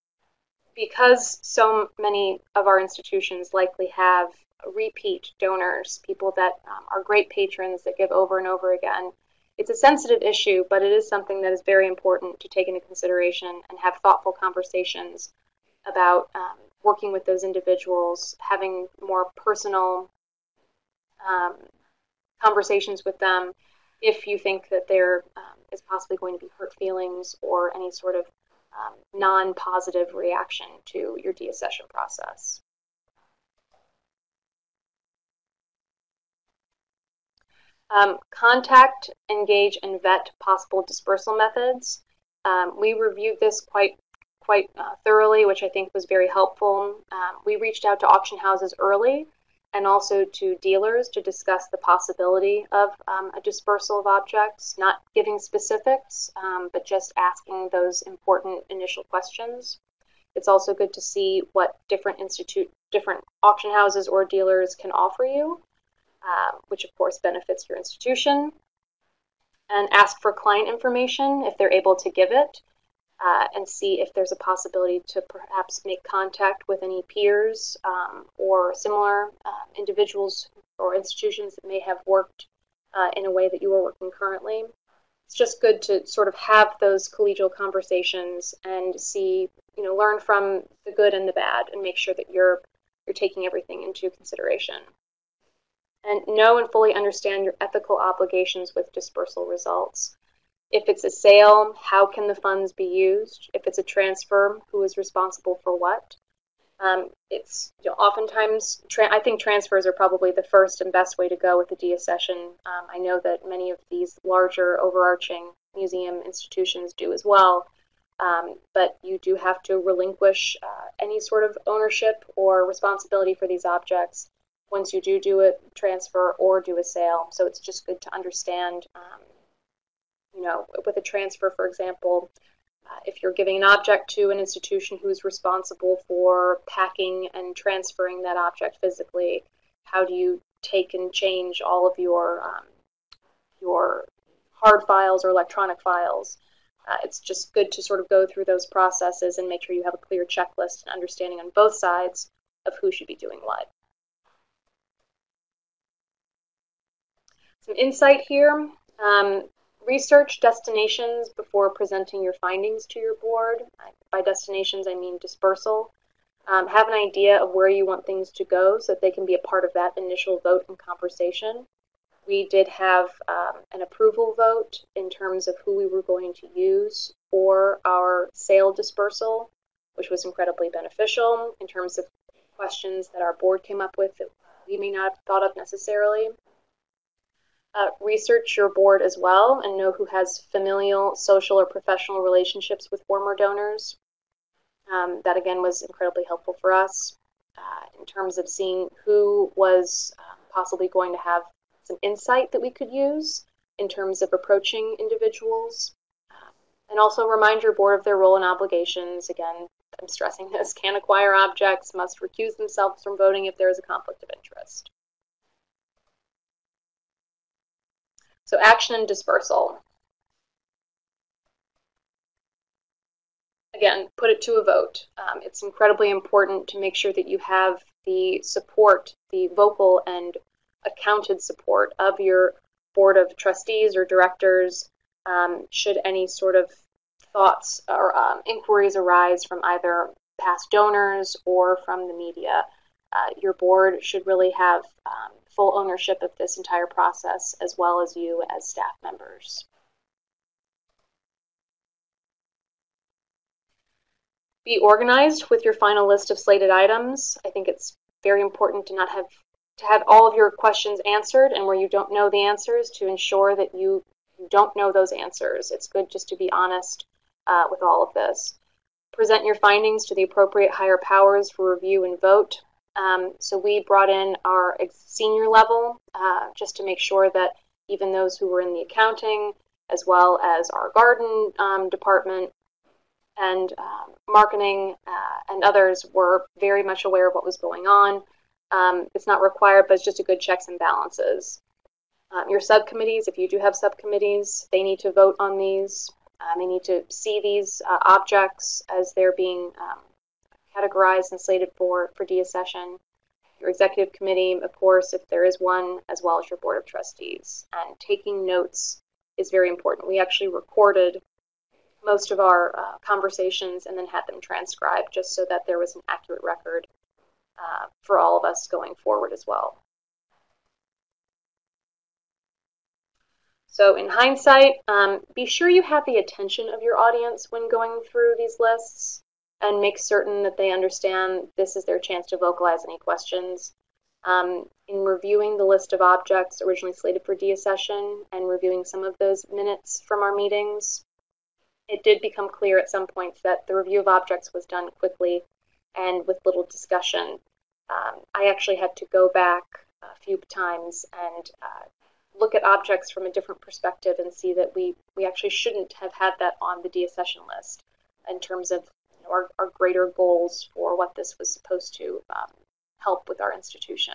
because so many of our institutions likely have repeat donors, people that um, are great patrons that give over and over again, it's a sensitive issue, but it is something that is very important to take into consideration and have thoughtful conversations about um, working with those individuals, having more personal um, conversations with them if you think that there um, is possibly going to be hurt feelings or any sort of um, non positive reaction to your deaccession process. Um, contact, engage, and vet possible dispersal methods. Um, we reviewed this quite quite uh, thoroughly, which I think was very helpful. Um, we reached out to auction houses early and also to dealers to discuss the possibility of um, a dispersal of objects, not giving specifics, um, but just asking those important initial questions. It's also good to see what different institute, different auction houses or dealers can offer you uh, which of course benefits your institution. And ask for client information if they're able to give it, uh, and see if there's a possibility to perhaps make contact with any peers um, or similar uh, individuals or institutions that may have worked uh, in a way that you are working currently. It's just good to sort of have those collegial conversations and see, you know, learn from the good and the bad, and make sure that you're you're taking everything into consideration and know and fully understand your ethical obligations with dispersal results. If it's a sale, how can the funds be used? If it's a transfer, who is responsible for what? Um, it's you know, oftentimes, I think transfers are probably the first and best way to go with the deaccession. Um, I know that many of these larger overarching museum institutions do as well. Um, but you do have to relinquish uh, any sort of ownership or responsibility for these objects once you do do a transfer or do a sale. So it's just good to understand, um, you know, with a transfer, for example, uh, if you're giving an object to an institution who's responsible for packing and transferring that object physically, how do you take and change all of your um, your hard files or electronic files? Uh, it's just good to sort of go through those processes and make sure you have a clear checklist and understanding on both sides of who should be doing what. Some insight here. Um, research destinations before presenting your findings to your board. By destinations, I mean dispersal. Um, have an idea of where you want things to go so that they can be a part of that initial vote and conversation. We did have um, an approval vote in terms of who we were going to use for our sale dispersal, which was incredibly beneficial in terms of questions that our board came up with that we may not have thought of necessarily. Uh, research your board as well and know who has familial, social, or professional relationships with former donors. Um, that again was incredibly helpful for us uh, in terms of seeing who was uh, possibly going to have some insight that we could use in terms of approaching individuals. Uh, and also remind your board of their role and obligations. Again, I'm stressing this can acquire objects, must recuse themselves from voting if there is a conflict of interest. So action and dispersal. Again, put it to a vote. Um, it's incredibly important to make sure that you have the support, the vocal and accounted support of your board of trustees or directors um, should any sort of thoughts or um, inquiries arise from either past donors or from the media. Uh, your board should really have um, full ownership of this entire process as well as you as staff members. Be organized with your final list of slated items. I think it's very important to not have to have all of your questions answered and where you don't know the answers to ensure that you don't know those answers. It's good just to be honest uh, with all of this. Present your findings to the appropriate higher powers for review and vote. Um, so we brought in our senior level uh, just to make sure that even those who were in the accounting, as well as our garden um, department and um, marketing uh, and others, were very much aware of what was going on. Um, it's not required, but it's just a good checks and balances. Um, your subcommittees, if you do have subcommittees, they need to vote on these. They need to see these uh, objects as they're being categorized and slated for, for deaccession. Your executive committee, of course, if there is one, as well as your board of trustees. And taking notes is very important. We actually recorded most of our uh, conversations and then had them transcribed just so that there was an accurate record uh, for all of us going forward as well. So in hindsight, um, be sure you have the attention of your audience when going through these lists and make certain that they understand this is their chance to vocalize any questions. Um, in reviewing the list of objects originally slated for deaccession and reviewing some of those minutes from our meetings, it did become clear at some points that the review of objects was done quickly and with little discussion. Um, I actually had to go back a few times and uh, look at objects from a different perspective and see that we, we actually shouldn't have had that on the deaccession list in terms of know, our, our greater goals for what this was supposed to um, help with our institution.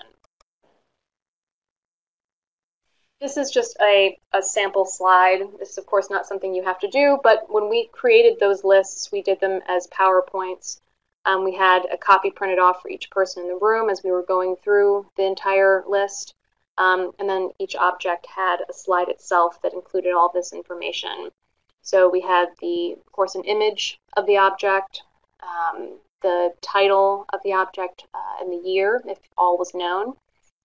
This is just a, a sample slide. This is, of course, not something you have to do, but when we created those lists, we did them as PowerPoints. Um, we had a copy printed off for each person in the room as we were going through the entire list. Um, and then each object had a slide itself that included all this information. So we had the, of course, an image of the object, um, the title of the object uh, and the year, if all was known,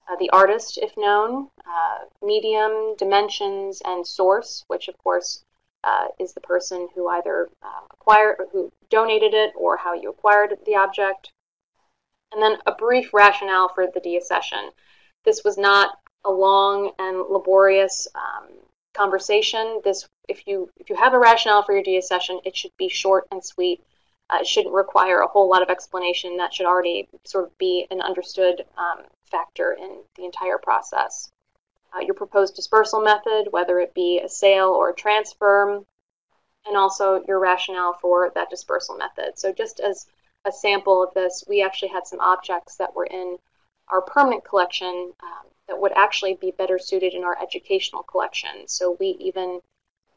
uh, the artist, if known, uh, medium, dimensions, and source, which of course uh, is the person who either uh, acquired or who donated it or how you acquired the object. And then a brief rationale for the deaccession. This was not a long and laborious um, conversation. This, if you if you have a rationale for your deaccession, it should be short and sweet. Uh, it shouldn't require a whole lot of explanation. That should already sort of be an understood um, factor in the entire process. Uh, your proposed dispersal method, whether it be a sale or a transfer, and also your rationale for that dispersal method. So just as a sample of this, we actually had some objects that were in our permanent collection um, that would actually be better suited in our educational collection. So we even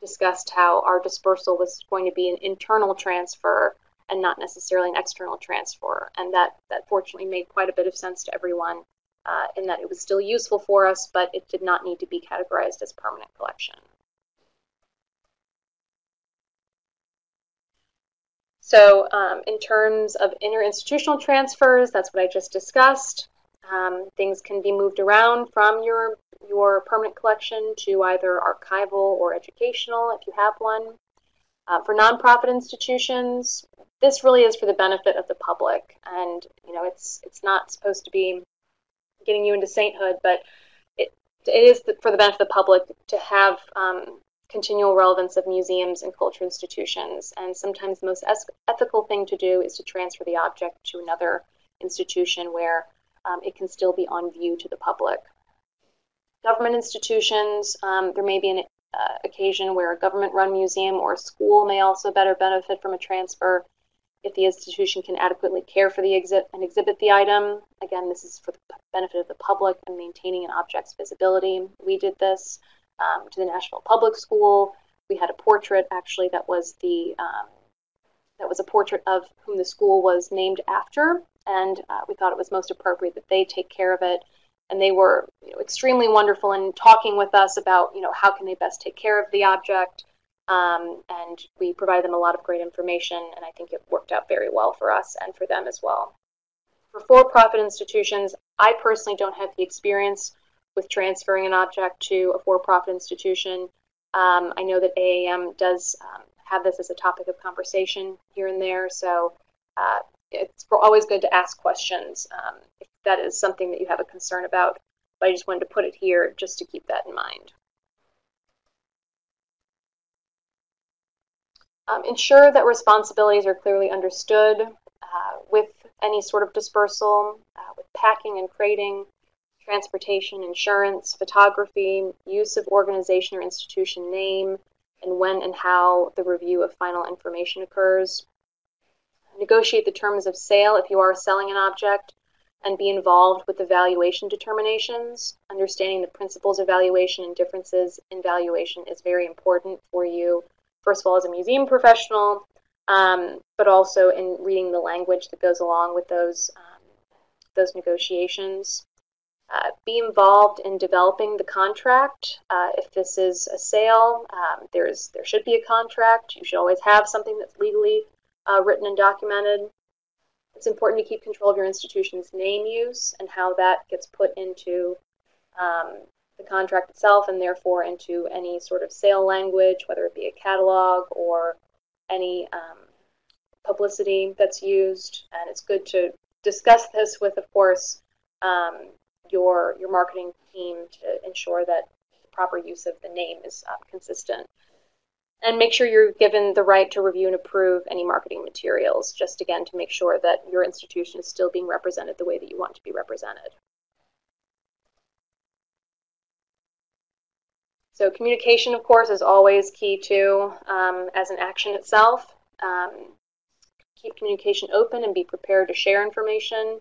discussed how our dispersal was going to be an internal transfer and not necessarily an external transfer. And that, that fortunately made quite a bit of sense to everyone uh, in that it was still useful for us, but it did not need to be categorized as permanent collection. So um, in terms of interinstitutional transfers, that's what I just discussed. Um, things can be moved around from your, your permanent collection to either archival or educational if you have one. Uh, for nonprofit institutions, this really is for the benefit of the public, and you know it's it's not supposed to be getting you into sainthood, but it, it is for the benefit of the public to have um, continual relevance of museums and culture institutions. And sometimes the most ethical thing to do is to transfer the object to another institution where um, it can still be on view to the public. Government institutions, um, there may be an uh, occasion where a government-run museum or a school may also better benefit from a transfer if the institution can adequately care for the exhibit and exhibit the item. Again, this is for the benefit of the public and maintaining an object's visibility. We did this um, to the Nashville Public School. We had a portrait actually that was the um, that was a portrait of whom the school was named after, and uh, we thought it was most appropriate that they take care of it. And they were you know, extremely wonderful in talking with us about you know how can they best take care of the object. Um, and we provided them a lot of great information, and I think it worked out very well for us and for them as well. For for-profit institutions, I personally don't have the experience with transferring an object to a for-profit institution. Um, I know that AAM does um, have this as a topic of conversation here and there, so uh, it's always good to ask questions um, if that is something that you have a concern about. But I just wanted to put it here just to keep that in mind. Um, ensure that responsibilities are clearly understood uh, with any sort of dispersal, uh, with packing and crating, transportation, insurance, photography, use of organization or institution name, and when and how the review of final information occurs. Negotiate the terms of sale if you are selling an object, and be involved with the valuation determinations. Understanding the principles of valuation and differences in valuation is very important for you, first of all, as a museum professional, um, but also in reading the language that goes along with those, um, those negotiations. Uh, be involved in developing the contract. Uh, if this is a sale, um, there's there should be a contract. You should always have something that's legally uh, written and documented. It's important to keep control of your institution's name use and how that gets put into um, the contract itself and therefore into any sort of sale language, whether it be a catalog or any um, publicity that's used. And it's good to discuss this with, of course, um, your your marketing team to ensure that the proper use of the name is um, consistent. And make sure you're given the right to review and approve any marketing materials, just again to make sure that your institution is still being represented the way that you want to be represented. So communication, of course, is always key too um, as an action itself. Um, keep communication open and be prepared to share information.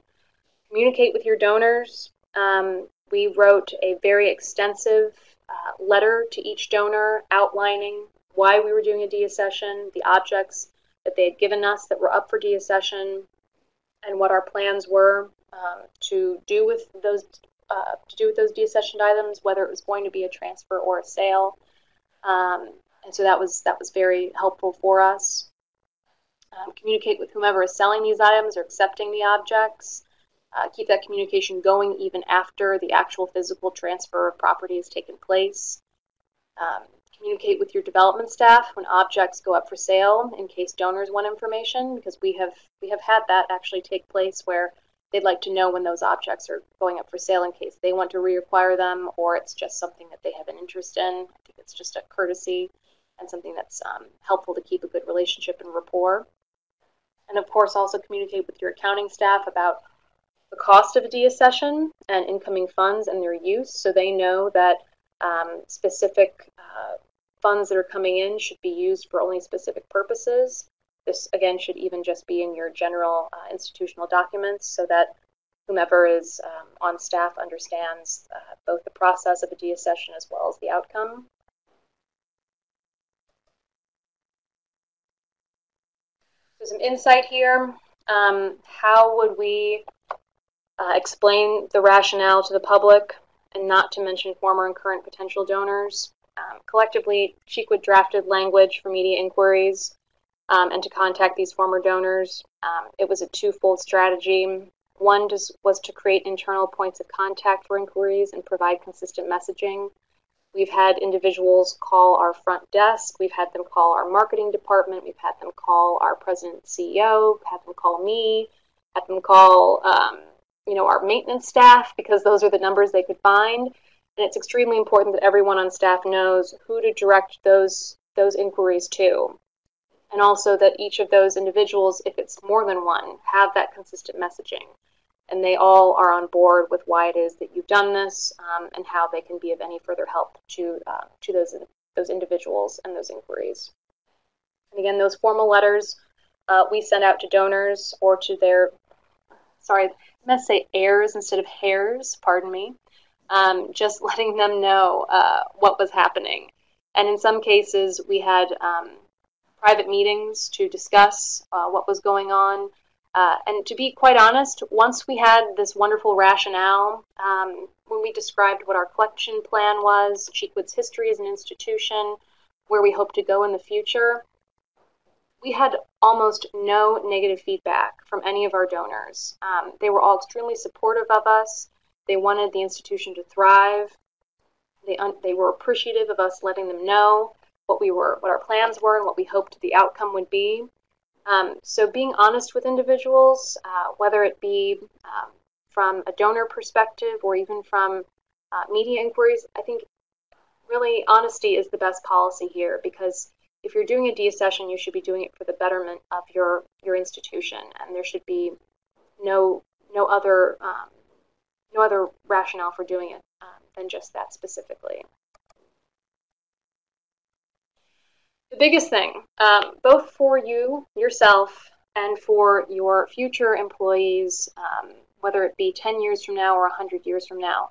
Communicate with your donors. Um, we wrote a very extensive uh, letter to each donor outlining why we were doing a deaccession, the objects that they had given us that were up for deaccession, and what our plans were um, to do with those uh, to do with those deaccessioned items, whether it was going to be a transfer or a sale. Um, and so that was that was very helpful for us. Um, communicate with whomever is selling these items or accepting the objects. Uh, keep that communication going even after the actual physical transfer of property has taken place. Um, communicate with your development staff when objects go up for sale in case donors want information because we have we have had that actually take place where they'd like to know when those objects are going up for sale in case they want to reacquire them or it's just something that they have an interest in. I think it's just a courtesy and something that's um, helpful to keep a good relationship and rapport. And of course, also communicate with your accounting staff about the cost of a deaccession and incoming funds and their use so they know that um, specific uh, funds that are coming in should be used for only specific purposes. This, again, should even just be in your general uh, institutional documents so that whomever is um, on staff understands uh, both the process of a deaccession as well as the outcome. So some insight here. Um, how would we uh, explain the rationale to the public, and not to mention former and current potential donors. Um, collectively, Cheekwood drafted language for media inquiries um, and to contact these former donors. Um, it was a twofold strategy. One was to create internal points of contact for inquiries and provide consistent messaging. We've had individuals call our front desk. We've had them call our marketing department. We've had them call our president CEO. Had them call me. Had them call um, you know, our maintenance staff because those are the numbers they could find. And it's extremely important that everyone on staff knows who to direct those those inquiries to. And also that each of those individuals, if it's more than one, have that consistent messaging. And they all are on board with why it is that you've done this um, and how they can be of any further help to, uh, to those, those individuals and those inquiries. And again, those formal letters uh, we send out to donors or to their, sorry, I'm say heirs instead of hairs, pardon me, um, just letting them know uh, what was happening. And in some cases, we had um, private meetings to discuss uh, what was going on. Uh, and to be quite honest, once we had this wonderful rationale, um, when we described what our collection plan was, Cheekwood's history as an institution, where we hope to go in the future, we had almost no negative feedback from any of our donors. Um, they were all extremely supportive of us. They wanted the institution to thrive. They, they were appreciative of us letting them know what we were, what our plans were, and what we hoped the outcome would be. Um, so being honest with individuals, uh, whether it be um, from a donor perspective or even from uh, media inquiries, I think really honesty is the best policy here because if you're doing a deaccession, you should be doing it for the betterment of your your institution, and there should be no no other um, no other rationale for doing it um, than just that specifically. The biggest thing, um, both for you yourself and for your future employees, um, whether it be 10 years from now or 100 years from now,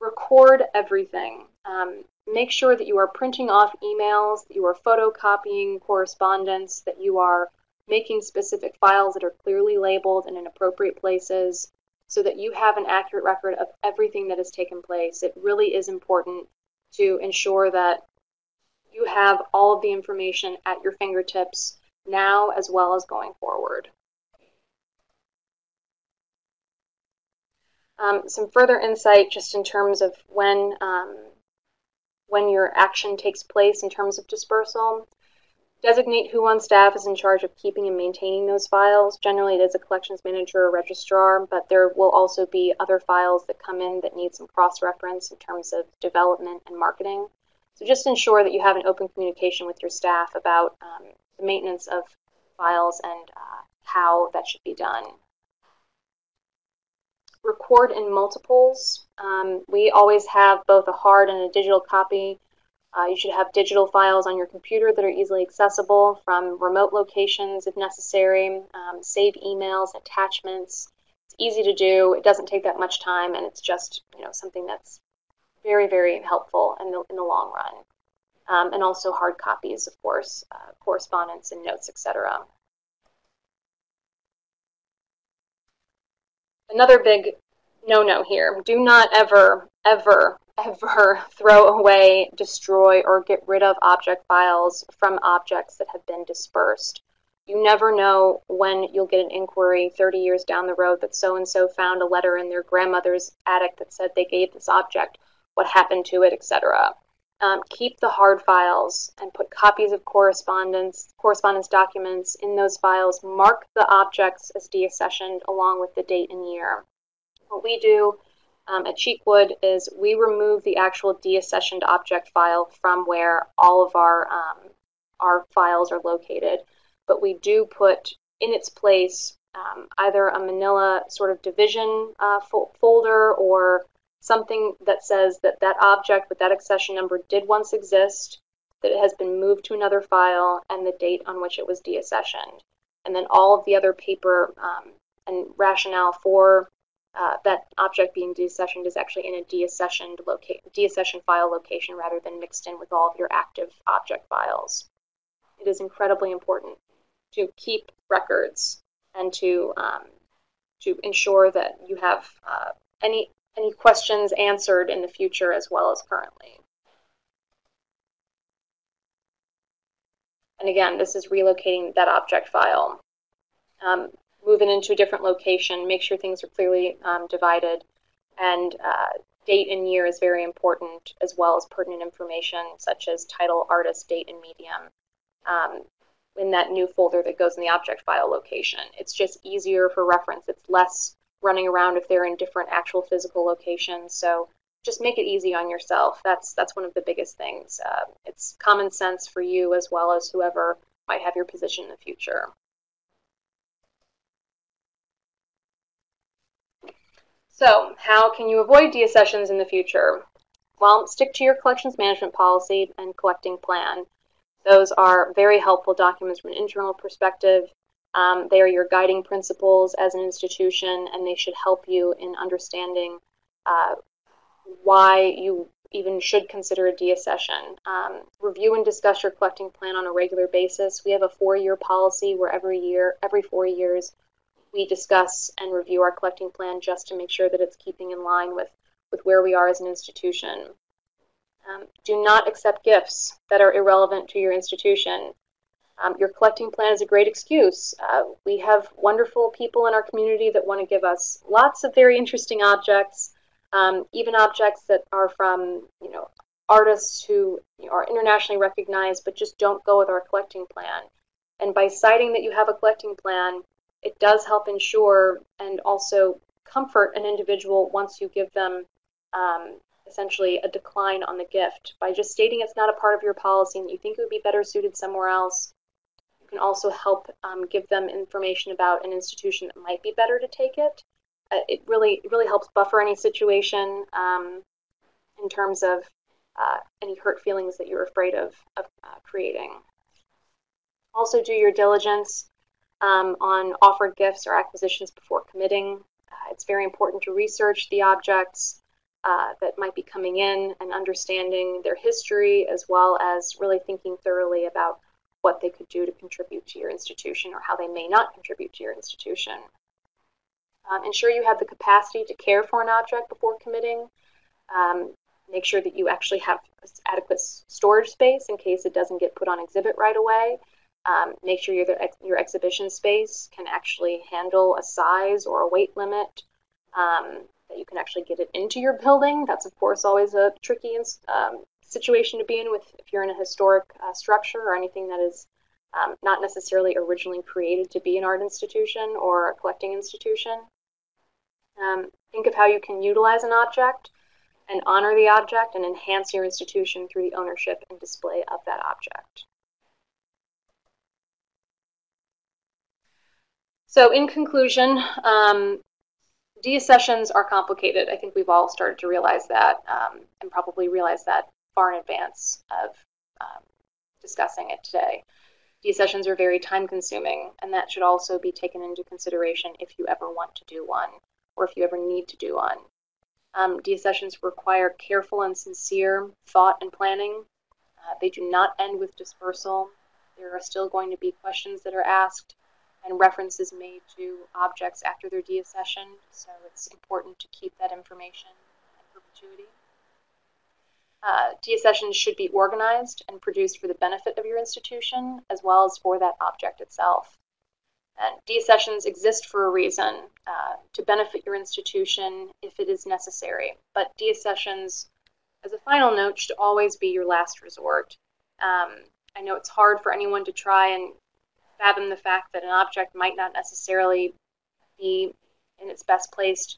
record everything. Um, make sure that you are printing off emails, that you are photocopying correspondence, that you are making specific files that are clearly labeled and in appropriate places so that you have an accurate record of everything that has taken place. It really is important to ensure that you have all of the information at your fingertips now as well as going forward. Um, some further insight just in terms of when um, when your action takes place in terms of dispersal. Designate who on staff is in charge of keeping and maintaining those files. Generally, it is a collections manager or registrar, but there will also be other files that come in that need some cross-reference in terms of development and marketing. So just ensure that you have an open communication with your staff about um, the maintenance of files and uh, how that should be done. Record in multiples. Um, we always have both a hard and a digital copy uh, you should have digital files on your computer that are easily accessible from remote locations if necessary. Um, save emails, attachments. It's easy to do. It doesn't take that much time, and it's just you know something that's very very helpful in the in the long run. Um, and also hard copies, of course, uh, correspondence and notes, etc. Another big no-no here: do not ever ever ever throw away, destroy, or get rid of object files from objects that have been dispersed. You never know when you'll get an inquiry 30 years down the road that so and so found a letter in their grandmother's attic that said they gave this object, what happened to it, etc. Um, keep the hard files and put copies of correspondence, correspondence documents in those files. Mark the objects as deaccessioned along with the date and year. What we do um, at Cheekwood is we remove the actual deaccessioned object file from where all of our um, our files are located, but we do put in its place um, either a manila sort of division uh, fo folder or something that says that that object with that accession number did once exist, that it has been moved to another file, and the date on which it was deaccessioned. And then all of the other paper um, and rationale for uh, that object being deaccessioned is actually in a deaccessioned, loca- file location rather than mixed in with all of your active object files. It is incredibly important to keep records and to um, to ensure that you have uh, any any questions answered in the future as well as currently. And again, this is relocating that object file. Um, moving into a different location, make sure things are clearly um, divided, and uh, date and year is very important, as well as pertinent information such as title, artist, date, and medium um, in that new folder that goes in the object file location. It's just easier for reference. It's less running around if they're in different actual physical locations. So just make it easy on yourself. That's that's one of the biggest things. Uh, it's common sense for you as well as whoever might have your position in the future. So, how can you avoid deaccessions in the future? Well, stick to your collections management policy and collecting plan. Those are very helpful documents from an internal perspective. Um, they are your guiding principles as an institution, and they should help you in understanding uh, why you even should consider a deaccession. Um, review and discuss your collecting plan on a regular basis. We have a four-year policy where every year, every four years, we discuss and review our collecting plan just to make sure that it's keeping in line with, with where we are as an institution. Um, do not accept gifts that are irrelevant to your institution. Um, your collecting plan is a great excuse. Uh, we have wonderful people in our community that want to give us lots of very interesting objects, um, even objects that are from, you know, artists who are internationally recognized but just don't go with our collecting plan. And by citing that you have a collecting plan, it does help ensure and also comfort an individual once you give them um, essentially a decline on the gift. By just stating it's not a part of your policy and you think it would be better suited somewhere else, you can also help um, give them information about an institution that might be better to take it. Uh, it really it really helps buffer any situation um, in terms of uh, any hurt feelings that you're afraid of, of uh, creating. Also, do your diligence um, on offered gifts or acquisitions before committing. Uh, it's very important to research the objects uh, that might be coming in and understanding their history, as well as really thinking thoroughly about what they could do to contribute to your institution or how they may not contribute to your institution. Um, ensure you have the capacity to care for an object before committing. Um, make sure that you actually have adequate storage space in case it doesn't get put on exhibit right away. Um, make sure your, your exhibition space can actually handle a size or a weight limit, um, that you can actually get it into your building. That's, of course, always a tricky um, situation to be in with if you're in a historic uh, structure or anything that is um, not necessarily originally created to be an art institution or a collecting institution. Um, think of how you can utilize an object and honor the object and enhance your institution through the ownership and display of that object. So in conclusion, um, deaccessions are complicated. I think we've all started to realize that um, and probably realize that far in advance of um, discussing it today. Deaccessions are very time consuming, and that should also be taken into consideration if you ever want to do one or if you ever need to do one. Um, deaccessions require careful and sincere thought and planning. Uh, they do not end with dispersal. There are still going to be questions that are asked and references made to objects after their deaccession, so it's important to keep that information in perpetuity. Uh, deaccessions should be organized and produced for the benefit of your institution as well as for that object itself. And deaccessions exist for a reason uh, to benefit your institution if it is necessary, but deaccessions, as a final note, should always be your last resort. Um, I know it's hard for anyone to try and fathom the fact that an object might not necessarily be in its best place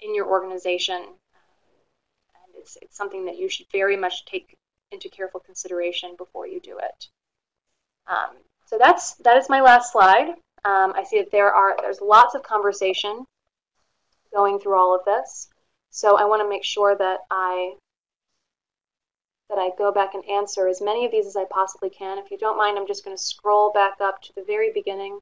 in your organization. And it's, it's something that you should very much take into careful consideration before you do it. Um, so that's that is my last slide. Um, I see that there are there's lots of conversation going through all of this. So I want to make sure that I that I go back and answer as many of these as I possibly can. If you don't mind, I'm just going to scroll back up to the very beginning.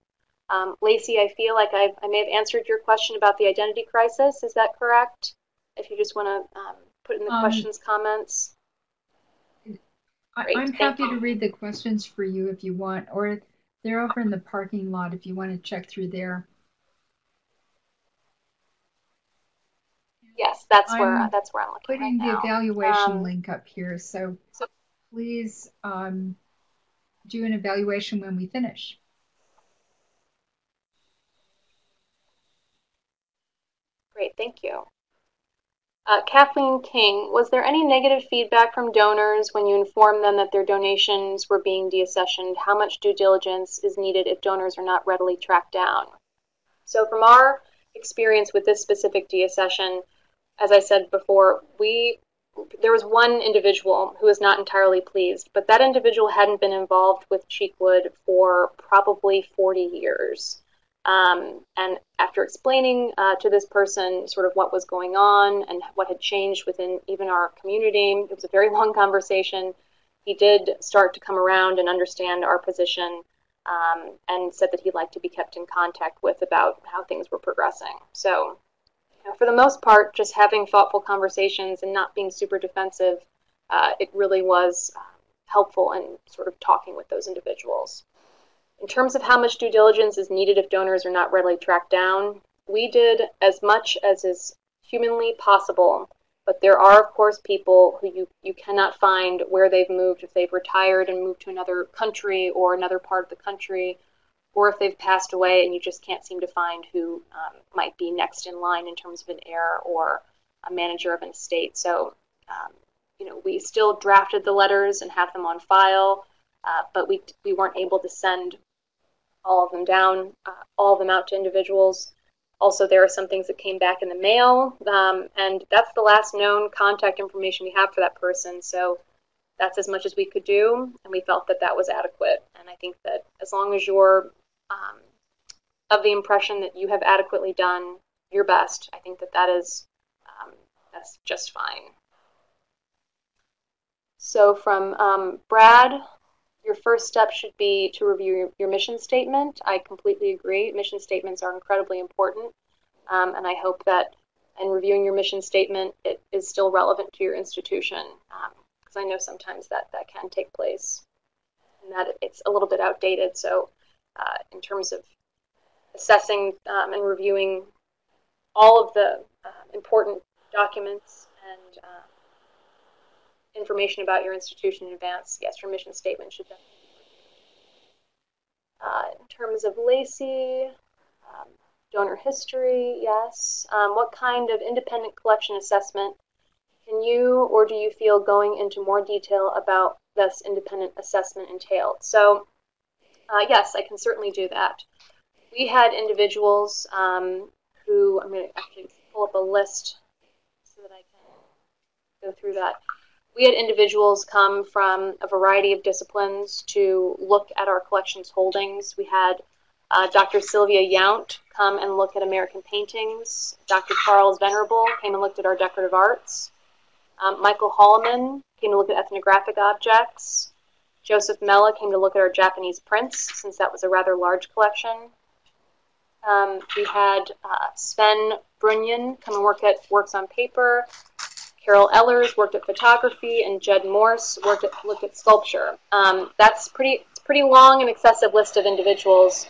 Um, Lacey, I feel like I've, i may have answered your question about the identity crisis. Is that correct? If you just want to um, put in the um, questions comments. I, am happy you. to read the questions for you if you want, or they're over in the parking lot if you want to check through there. Yes, that's I'm where that's where I'm looking putting right the evaluation um, link up here. So, so please um, do an evaluation when we finish. Great, thank you. Uh, Kathleen King, was there any negative feedback from donors when you informed them that their donations were being deaccessioned? How much due diligence is needed if donors are not readily tracked down? So from our experience with this specific deaccession, as I said before, we there was one individual who was not entirely pleased, but that individual hadn't been involved with Cheekwood for probably 40 years. Um, and after explaining uh, to this person sort of what was going on and what had changed within even our community, it was a very long conversation. He did start to come around and understand our position um, and said that he'd like to be kept in contact with about how things were progressing. So know, for the most part, just having thoughtful conversations and not being super defensive, uh, it really was uh, helpful in sort of talking with those individuals. In terms of how much due diligence is needed if donors are not readily tracked down, we did as much as is humanly possible, but there are, of course, people who you, you cannot find where they've moved if they've retired and moved to another country or another part of the country or if they've passed away and you just can't seem to find who um, might be next in line in terms of an heir or a manager of an estate. So, um, you know, we still drafted the letters and have them on file, uh, but we, we weren't able to send all of them down, uh, all of them out to individuals. Also, there are some things that came back in the mail, um, and that's the last known contact information we have for that person. So that's as much as we could do, and we felt that that was adequate. And I think that as long as you're um, of the impression that you have adequately done your best, I think that that is um, that's just fine. So from um, Brad, your first step should be to review your, your, mission statement. I completely agree. Mission statements are incredibly important, um, and I hope that in reviewing your mission statement, it is still relevant to your institution, because um, I know sometimes that that can take place, and that it's a little bit outdated. So, uh, in terms of assessing um, and reviewing all of the uh, important documents and uh, information about your institution in advance, yes, your mission statement should definitely uh, in terms of Lacey, um, donor history, yes. Um, what kind of independent collection assessment can you or do you feel going into more detail about this independent assessment entailed? So, uh, yes, I can certainly do that. We had individuals um, who, I'm going to actually pull up a list so that I can go through that we had individuals come from a variety of disciplines to look at our collections holdings. We had uh, Dr. Sylvia Yount come and look at American paintings. Dr. Charles Venable came and looked at our decorative arts. Um, Michael Holloman came to look at ethnographic objects. Joseph Mella came to look at our Japanese prints, since that was a rather large collection. Um, we had uh, Sven Brunyan come and work at Works on Paper. Carol Ehlers worked at photography, and Jed Morse worked at looked at sculpture. Um, that's pretty pretty long and excessive list of individuals,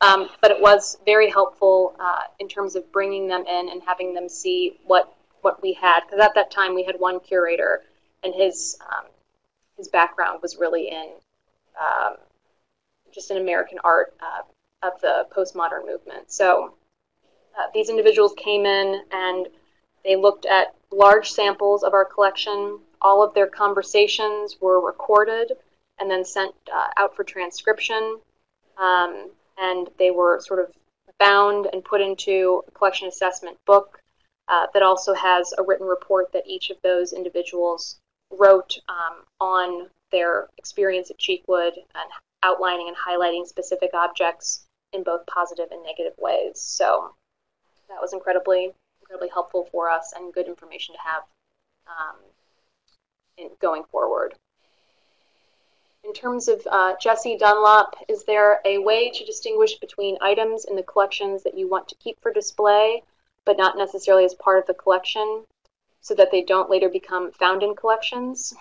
um, but it was very helpful uh, in terms of bringing them in and having them see what what we had. Because at that time we had one curator, and his um, his background was really in um, just in American art uh, of the postmodern movement. So uh, these individuals came in and they looked at large samples of our collection. All of their conversations were recorded and then sent uh, out for transcription. Um, and they were sort of bound and put into a collection assessment book uh, that also has a written report that each of those individuals wrote um, on their experience at Cheekwood and outlining and highlighting specific objects in both positive and negative ways. So that was incredibly incredibly helpful for us and good information to have um, in going forward. In terms of uh, Jesse Dunlop, is there a way to distinguish between items in the collections that you want to keep for display, but not necessarily as part of the collection, so that they don't later become found in collections?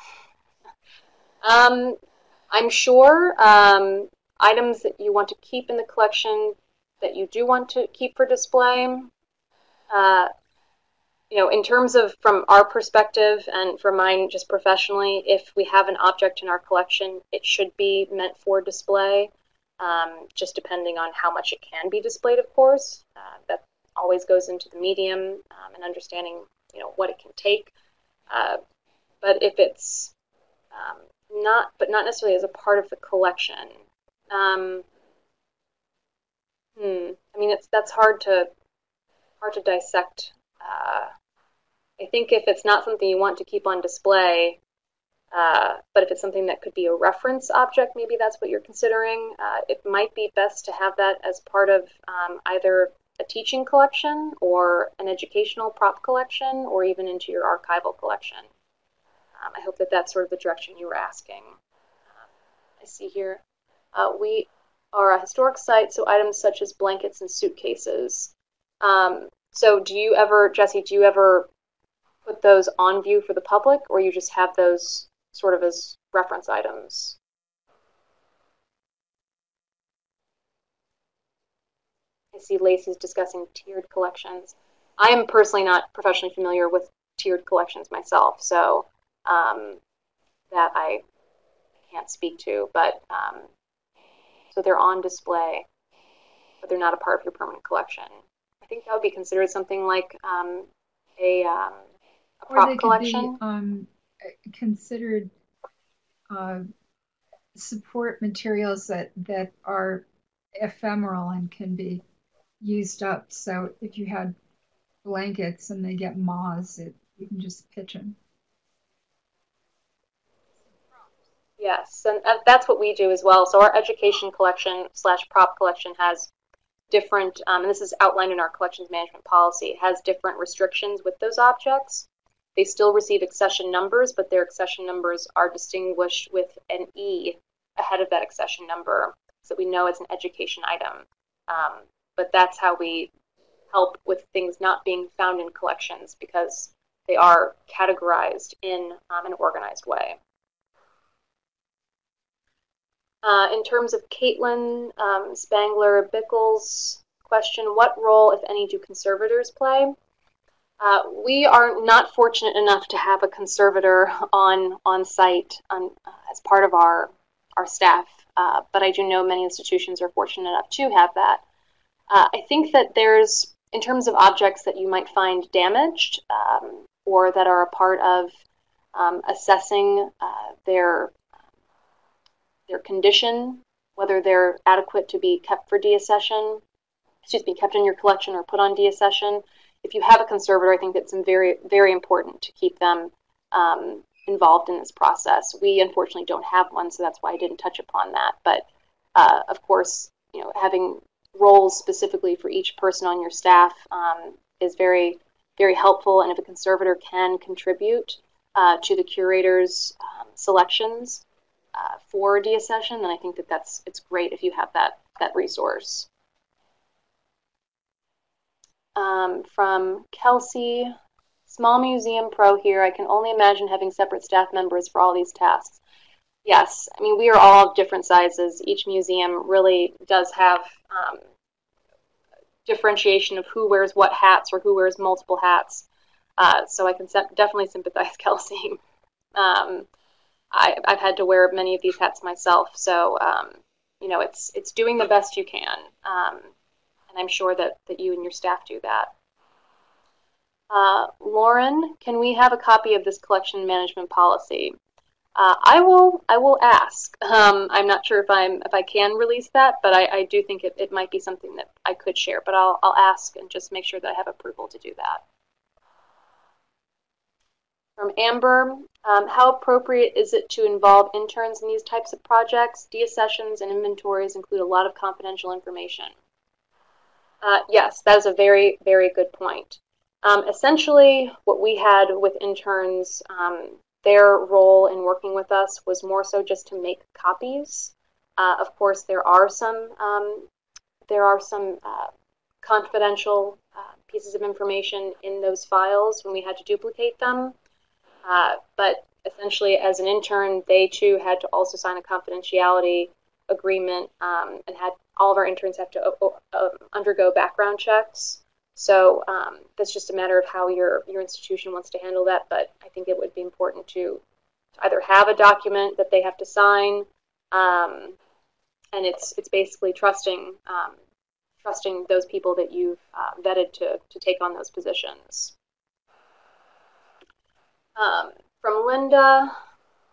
um, I'm sure um, items that you want to keep in the collection that you do want to keep for display, uh, you know, in terms of from our perspective and for mine just professionally, if we have an object in our collection, it should be meant for display, um, just depending on how much it can be displayed, of course. Uh, that always goes into the medium um, and understanding, you know, what it can take. Uh, but if it's um, not, but not necessarily as a part of the collection. Um, hmm. I mean, it's that's hard to hard to dissect. Uh, I think if it's not something you want to keep on display, uh, but if it's something that could be a reference object, maybe that's what you're considering. Uh, it might be best to have that as part of um, either a teaching collection or an educational prop collection or even into your archival collection. Um, I hope that that's sort of the direction you were asking. Um, I see here. Uh, we are a historic site, so items such as blankets and suitcases. Um, so do you ever, Jesse, do you ever put those on view for the public, or you just have those sort of as reference items? See Lacey's discussing tiered collections. I am personally not professionally familiar with tiered collections myself, so um, that I can't speak to, but um, so they're on display, but they're not a part of your permanent collection. I think that would be considered something like um, a um, a prop collection. be um, considered uh, support materials that that are ephemeral and can be used up. So if you had blankets and they get moths, it, you can just pitch them. Yes, and that's what we do as well. So our education collection slash prop collection has different, um, and this is outlined in our collections management policy, has different restrictions with those objects. They still receive accession numbers, but their accession numbers are distinguished with an E ahead of that accession number so we know it's an education item. Um, but that's how we help with things not being found in collections because they are categorized in um, an organized way. Uh, in terms of Caitlin um, Spangler Bickles' question, what role, if any, do conservators play? Uh, we are not fortunate enough to have a conservator on on site on, uh, as part of our our staff, uh, but I do know many institutions are fortunate enough to have that. Uh, I think that there's, in terms of objects that you might find damaged um, or that are a part of um, assessing uh, their their condition, whether they're adequate to be kept for deaccession, excuse me, kept in your collection or put on deaccession. If you have a conservator, I think it's very, very important to keep them um, involved in this process. We unfortunately don't have one, so that's why I didn't touch upon that. But uh, of course, you know, having roles specifically for each person on your staff um, is very, very helpful. And if a conservator can contribute uh, to the curator's um, selections, uh, for deaccession, then I think that that's it's great if you have that that resource. Um, from Kelsey, small museum pro here. I can only imagine having separate staff members for all these tasks. Yes, I mean we are all different sizes. Each museum really does have um, differentiation of who wears what hats or who wears multiple hats. Uh, so I can definitely sympathize, Kelsey. Um, I, have had to wear many of these hats myself. So, um, you know, it's it's doing the best you can, um, and I'm sure that that you and your staff do that. Uh, Lauren, can we have a copy of this collection management policy? Uh, I will. I will ask. Um, I'm not sure if I'm if I can release that, but I, I do think it, it might be something that I could share. But I'll I'll ask and just make sure that I have approval to do that. From Amber, um, how appropriate is it to involve interns in these types of projects? Deaccessions and inventories include a lot of confidential information. Uh, yes, that is a very, very good point. Um, essentially, what we had with interns, um, their role in working with us was more so just to make copies. Uh, of course, there are some um, there are some uh, confidential uh, pieces of information in those files when we had to duplicate them. Uh, but essentially, as an intern, they too had to also sign a confidentiality agreement um, and had all of our interns have to uh, uh, undergo background checks. So um, that's just a matter of how your your institution wants to handle that. But I think it would be important to, to either have a document that they have to sign, um, and it's it's basically trusting um, trusting those people that you've uh, vetted to to take on those positions. Um, from Linda,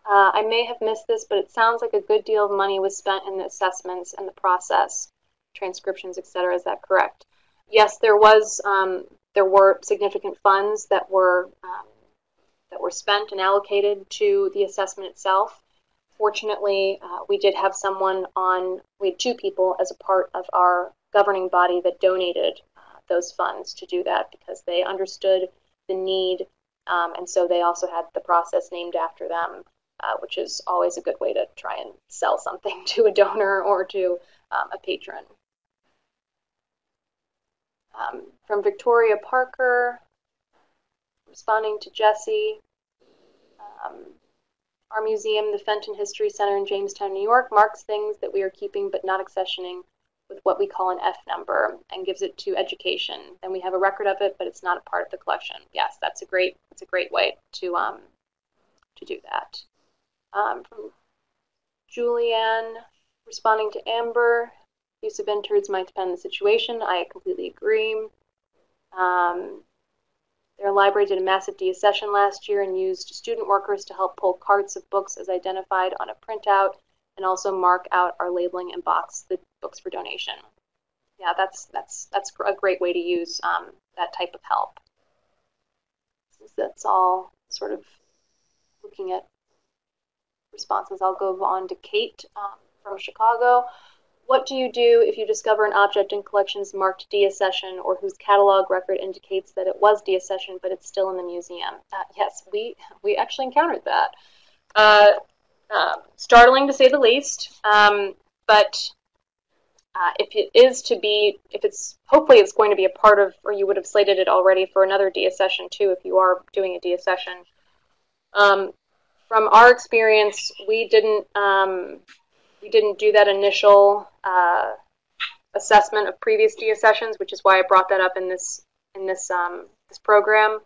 uh, I may have missed this, but it sounds like a good deal of money was spent in the assessments and the process, transcriptions, etc. Is that correct? Yes, there was. Um, there were significant funds that were um, that were spent and allocated to the assessment itself. Fortunately, uh, we did have someone on. We had two people as a part of our governing body that donated uh, those funds to do that because they understood the need um, and so they also had the process named after them, uh, which is always a good way to try and sell something to a donor or to um, a patron. Um, from Victoria Parker, responding to Jesse, um, our museum, the Fenton History Center in Jamestown, New York, marks things that we are keeping but not accessioning with what we call an F number and gives it to education. Then we have a record of it, but it's not a part of the collection. Yes, that's a great that's a great way to um, to do that. Um, from Julianne responding to Amber, use of interns might depend on the situation. I completely agree. Um, Their library did a massive deaccession last year and used student workers to help pull carts of books as identified on a printout and also mark out our labeling and box the books for donation. Yeah, that's that's that's a great way to use um, that type of help. Since That's all sort of looking at responses. I'll go on to Kate um, from Chicago. What do you do if you discover an object in collections marked deaccession or whose catalog record indicates that it was deaccession but it's still in the museum? Uh, yes, we, we actually encountered that. Uh, uh, startling to say the least, um, but uh, if it is to be, if it's, hopefully it's going to be a part of, or you would have slated it already for another deaccession too if you are doing a deaccession. Um, from our experience, we didn't um, we didn't do that initial uh, assessment of previous deaccessions, which is why I brought that up in this in this um, this program.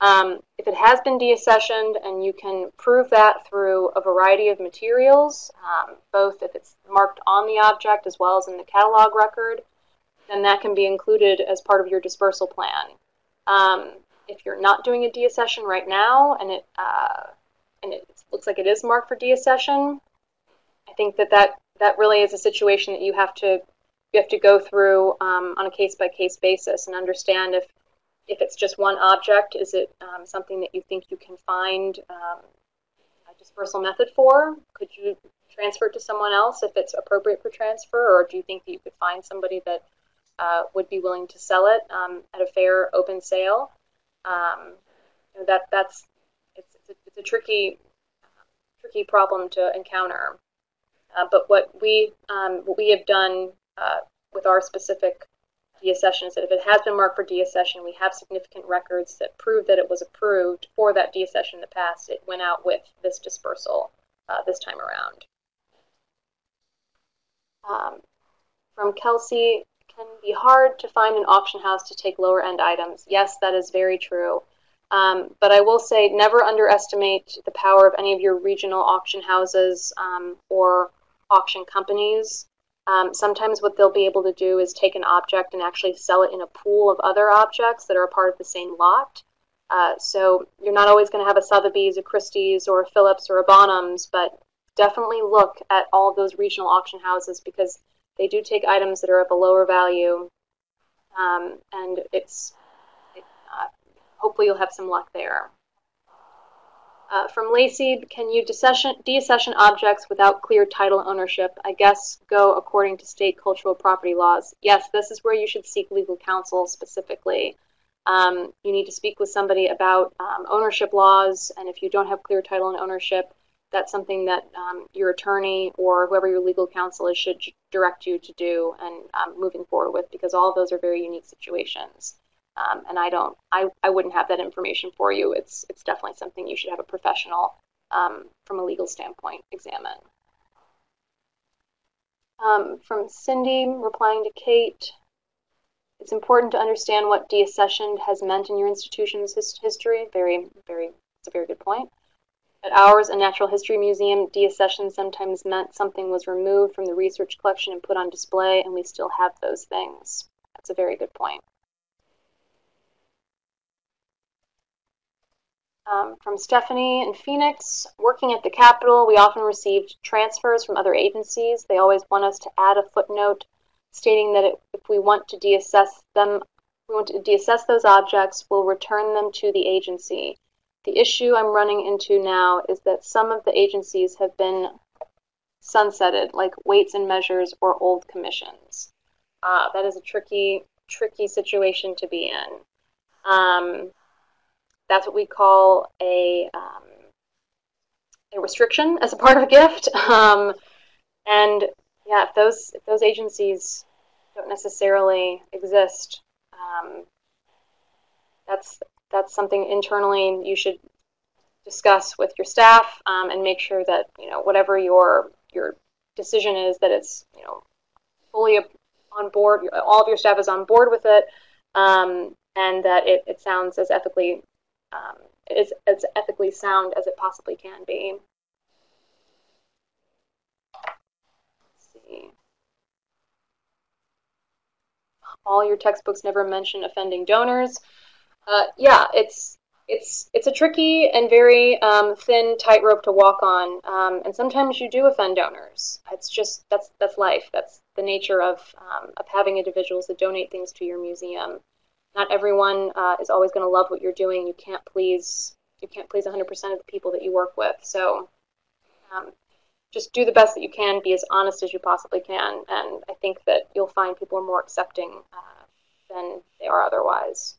Um, if it has been deaccessioned and you can prove that through a variety of materials, um, both if it's marked on the object as well as in the catalog record, then that can be included as part of your dispersal plan. Um, if you're not doing a deaccession right now and it uh, and it looks like it is marked for deaccession, I think that, that that really is a situation that you have to you have to go through um, on a case by case basis and understand if if it's just one object, is it um, something that you think you can find um, a dispersal method for? Could you transfer it to someone else if it's appropriate for transfer, or do you think that you could find somebody that uh, would be willing to sell it um, at a fair open sale? Um, that that's it's, it's, a, it's a tricky tricky problem to encounter. Uh, but what we um, what we have done uh, with our specific deaccession is that if it has been marked for deaccession, we have significant records that prove that it was approved for that deaccession in the past. It went out with this dispersal uh, this time around. Um, from Kelsey, can be hard to find an auction house to take lower end items. Yes, that is very true. Um, but I will say never underestimate the power of any of your regional auction houses um, or auction companies. Um, sometimes what they'll be able to do is take an object and actually sell it in a pool of other objects that are a part of the same lot. Uh, so you're not always going to have a Sotheby's, a Christie's, or a Phillips, or a Bonhams, but definitely look at all those regional auction houses because they do take items that are of a lower value, um, and it's it, uh, hopefully you'll have some luck there. Uh, from Lacey, can you deaccession, deaccession objects without clear title ownership? I guess go according to state cultural property laws. Yes, this is where you should seek legal counsel specifically. Um, you need to speak with somebody about um, ownership laws, and if you don't have clear title and ownership, that's something that um, your attorney or whoever your legal counsel is should direct you to do and um, moving forward with because all of those are very unique situations. Um, and I don't, I, I wouldn't have that information for you. It's, it's definitely something you should have a professional um, from a legal standpoint examine. Um, from Cindy, replying to Kate, it's important to understand what deaccession has meant in your institution's his history. Very, very, it's a very good point. At ours, a natural history museum, deaccession sometimes meant something was removed from the research collection and put on display, and we still have those things. That's a very good point. Um, from Stephanie in Phoenix, working at the Capitol, we often received transfers from other agencies. They always want us to add a footnote stating that if we want to deassess them, we want to deassess those objects, we'll return them to the agency. The issue I'm running into now is that some of the agencies have been sunsetted, like weights and measures or old commissions. Uh, that is a tricky, tricky situation to be in. Um, that's what we call a, um, a restriction as a part of a gift. Um, and yeah, if those if those agencies don't necessarily exist, um, that's that's something internally you should discuss with your staff um, and make sure that you know whatever your your decision is that it's you know fully on board all of your staff is on board with it um, and that it, it sounds as ethically um, is as ethically sound as it possibly can be Let's see all your textbooks never mention offending donors Uh, yeah, it's it's it's a tricky and very um, thin tightrope to walk on, um, and sometimes you do offend donors. It's just that's that's life. That's the nature of um, of having individuals that donate things to your museum. Not everyone uh, is always going to love what you're doing. You can't please you can't please 100% of the people that you work with. So um, just do the best that you can. Be as honest as you possibly can, and I think that you'll find people are more accepting uh, than they are otherwise.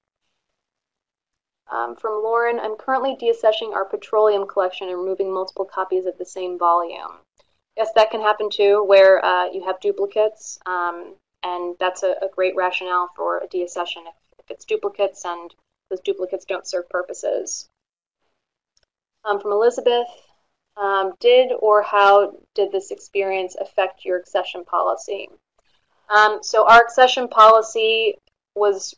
Um, from Lauren, I'm currently deaccessioning our petroleum collection and removing multiple copies of the same volume. Yes, that can happen too, where uh, you have duplicates, um, and that's a, a, great rationale for a deaccession if it's duplicates and those duplicates don't serve purposes. Um, from Elizabeth, um, did or how did this experience affect your accession policy? Um, so our accession policy was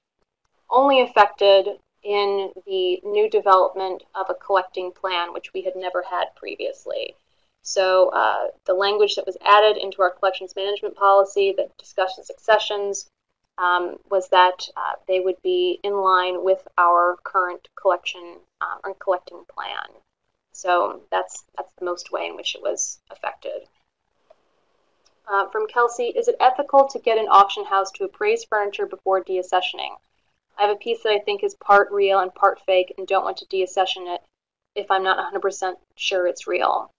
only affected in the new development of a collecting plan, which we had never had previously. So uh, the language that was added into our collections management policy that discusses accessions um, was that uh, they would be in line with our current collection um, or collecting plan. So that's that's the most way in which it was affected. Uh, from Kelsey, is it ethical to get an auction house to appraise furniture before deaccessioning? I have a piece that I think is part real and part fake and don't want to deaccession it if I'm not 100% sure it's real.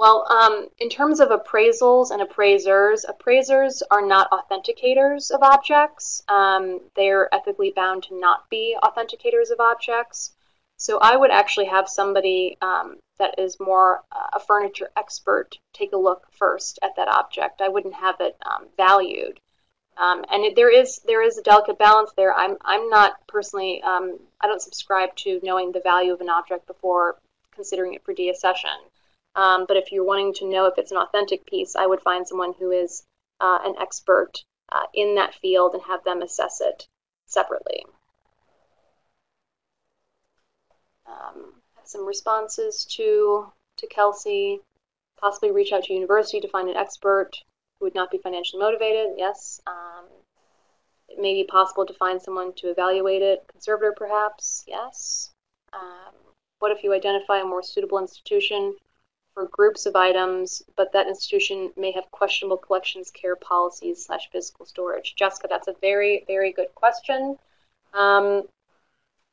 Well, um, in terms of appraisals and appraisers, appraisers are not authenticators of objects. Um, they're ethically bound to not be authenticators of objects. So I would actually have somebody um, that is more uh, a furniture expert take a look first at that object. I wouldn't have it um, valued. Um, and it, there is there is a delicate balance there. I'm I'm not personally um, I don't subscribe to knowing the value of an object before considering it for deaccession. Um, but if you're wanting to know if it's an authentic piece, I would find someone who is uh, an expert uh, in that field and have them assess it separately. Um, some responses to to Kelsey. Possibly reach out to university to find an expert who would not be financially motivated. Yes. Um, it may be possible to find someone to evaluate it. Conservator, perhaps. Yes. Um, what if you identify a more suitable institution groups of items, but that institution may have questionable collections care policies slash physical storage? Jessica, that's a very, very good question. Um,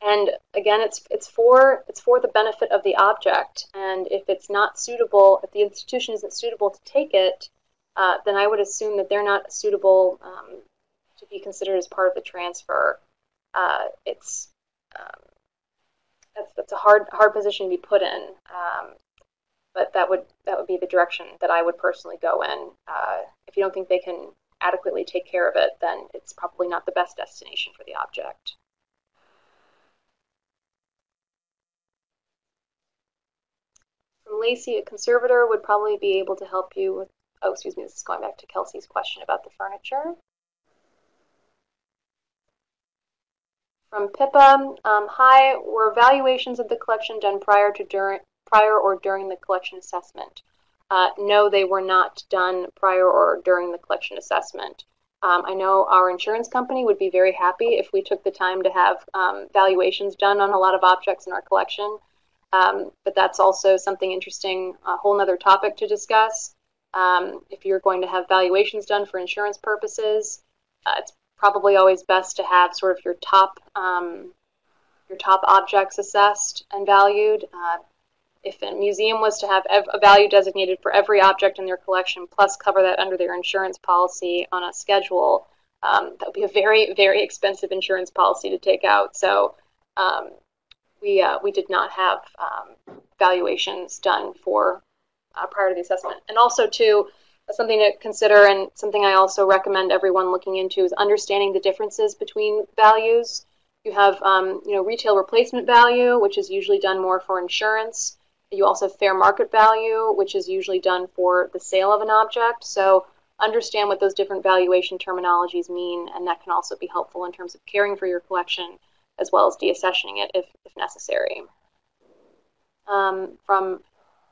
and again, it's it's for it's for the benefit of the object. And if it's not suitable, if the institution isn't suitable to take it, uh, then I would assume that they're not suitable um, to be considered as part of the transfer. Uh, it's um, that's that's a hard hard position to be put in, um, but that would that would be the direction that I would personally go in. Uh, if you don't think they can adequately take care of it, then it's probably not the best destination for the object. From Lacey, a conservator would probably be able to help you with oh, excuse me, this is going back to Kelsey's question about the furniture. From Pippa, um, hi, were valuations of the collection done prior to during prior or during the collection assessment? Uh, no, they were not done prior or during the collection assessment. Um, I know our insurance company would be very happy if we took the time to have um, valuations done on a lot of objects in our collection. Um, but that's also something interesting, a whole other topic to discuss. Um, if you're going to have valuations done for insurance purposes, uh, it's probably always best to have sort of your top um, your top objects assessed and valued. Uh, if a museum was to have a value designated for every object in their collection, plus cover that under their insurance policy on a schedule, um, that would be a very, very expensive insurance policy to take out. So um, we uh, we did not have um, valuations done for uh, prior to the assessment. And also, too, something to consider and something I also recommend everyone looking into is understanding the differences between values. You have, um, you know, retail replacement value, which is usually done more for insurance. You also have fair market value, which is usually done for the sale of an object. So understand what those different valuation terminologies mean, and that can also be helpful in terms of caring for your collection as well as deaccessioning it if, if necessary. Um, from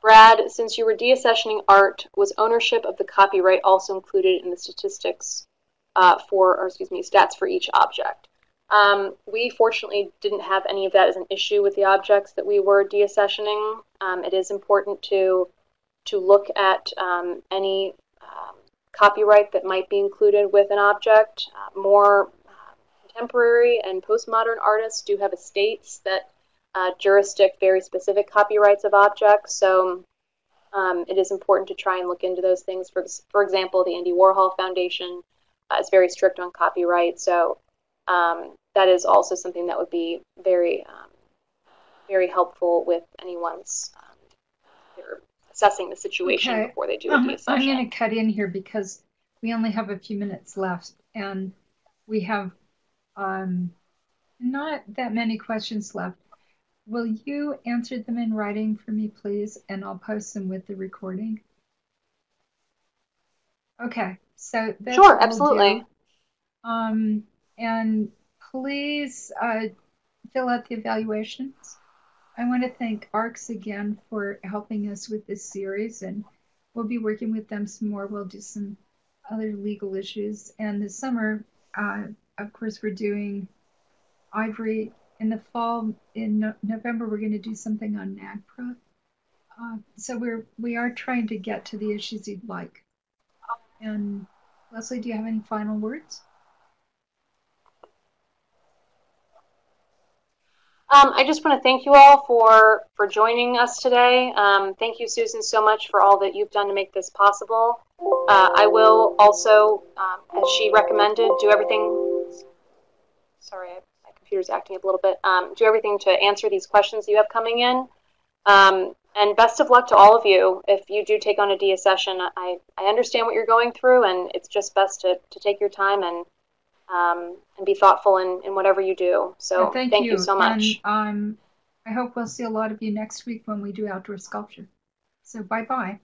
Brad, since you were deaccessioning art, was ownership of the copyright also included in the statistics uh, for, or excuse me, stats for each object? Um, we fortunately didn't have any of that as an issue with the objects that we were deaccessioning. Um, it is important to to look at um, any um, copyright that might be included with an object. Uh, more uh, contemporary and postmodern artists do have estates that uh, jurisdict very specific copyrights of objects. So um, it is important to try and look into those things. For, for example, the Andy Warhol Foundation uh, is very strict on copyright. So um, that is also something that would be very, um, very helpful with anyone's um, assessing the situation okay. before they do a deaccession. I'm going to cut in here because we only have a few minutes left, and we have um, not that many questions left. Will you answer them in writing for me, please? And I'll post them with the recording. Okay, so that's sure, absolutely. Um, and please uh, fill out the evaluations. I want to thank ARCS again for helping us with this series, and we'll be working with them some more. We'll do some other legal issues. And this summer, uh, of course, we're doing Ivory in the fall in no- November we're going to do something on NAGPRA. Uh, so we're we are trying to get to the issues you'd like. And Leslie, do you have any final words? Um, I just want to thank you all for for joining us today. Um, thank you, Susan, so much for all that you've done to make this possible. Uh, I will also, um, as she recommended, do everything. Sorry, my computer's acting up a little bit, um, do everything to answer these questions you have coming in. Um, and best of luck to all of you if you do take on a deaccession. I, I understand what you're going through, and it's just best to, to take your time and um, and be thoughtful in, in whatever you do. So thank, thank you. you. so much. And um, I hope we'll see a lot of you next week when we do outdoor sculpture. So bye bye.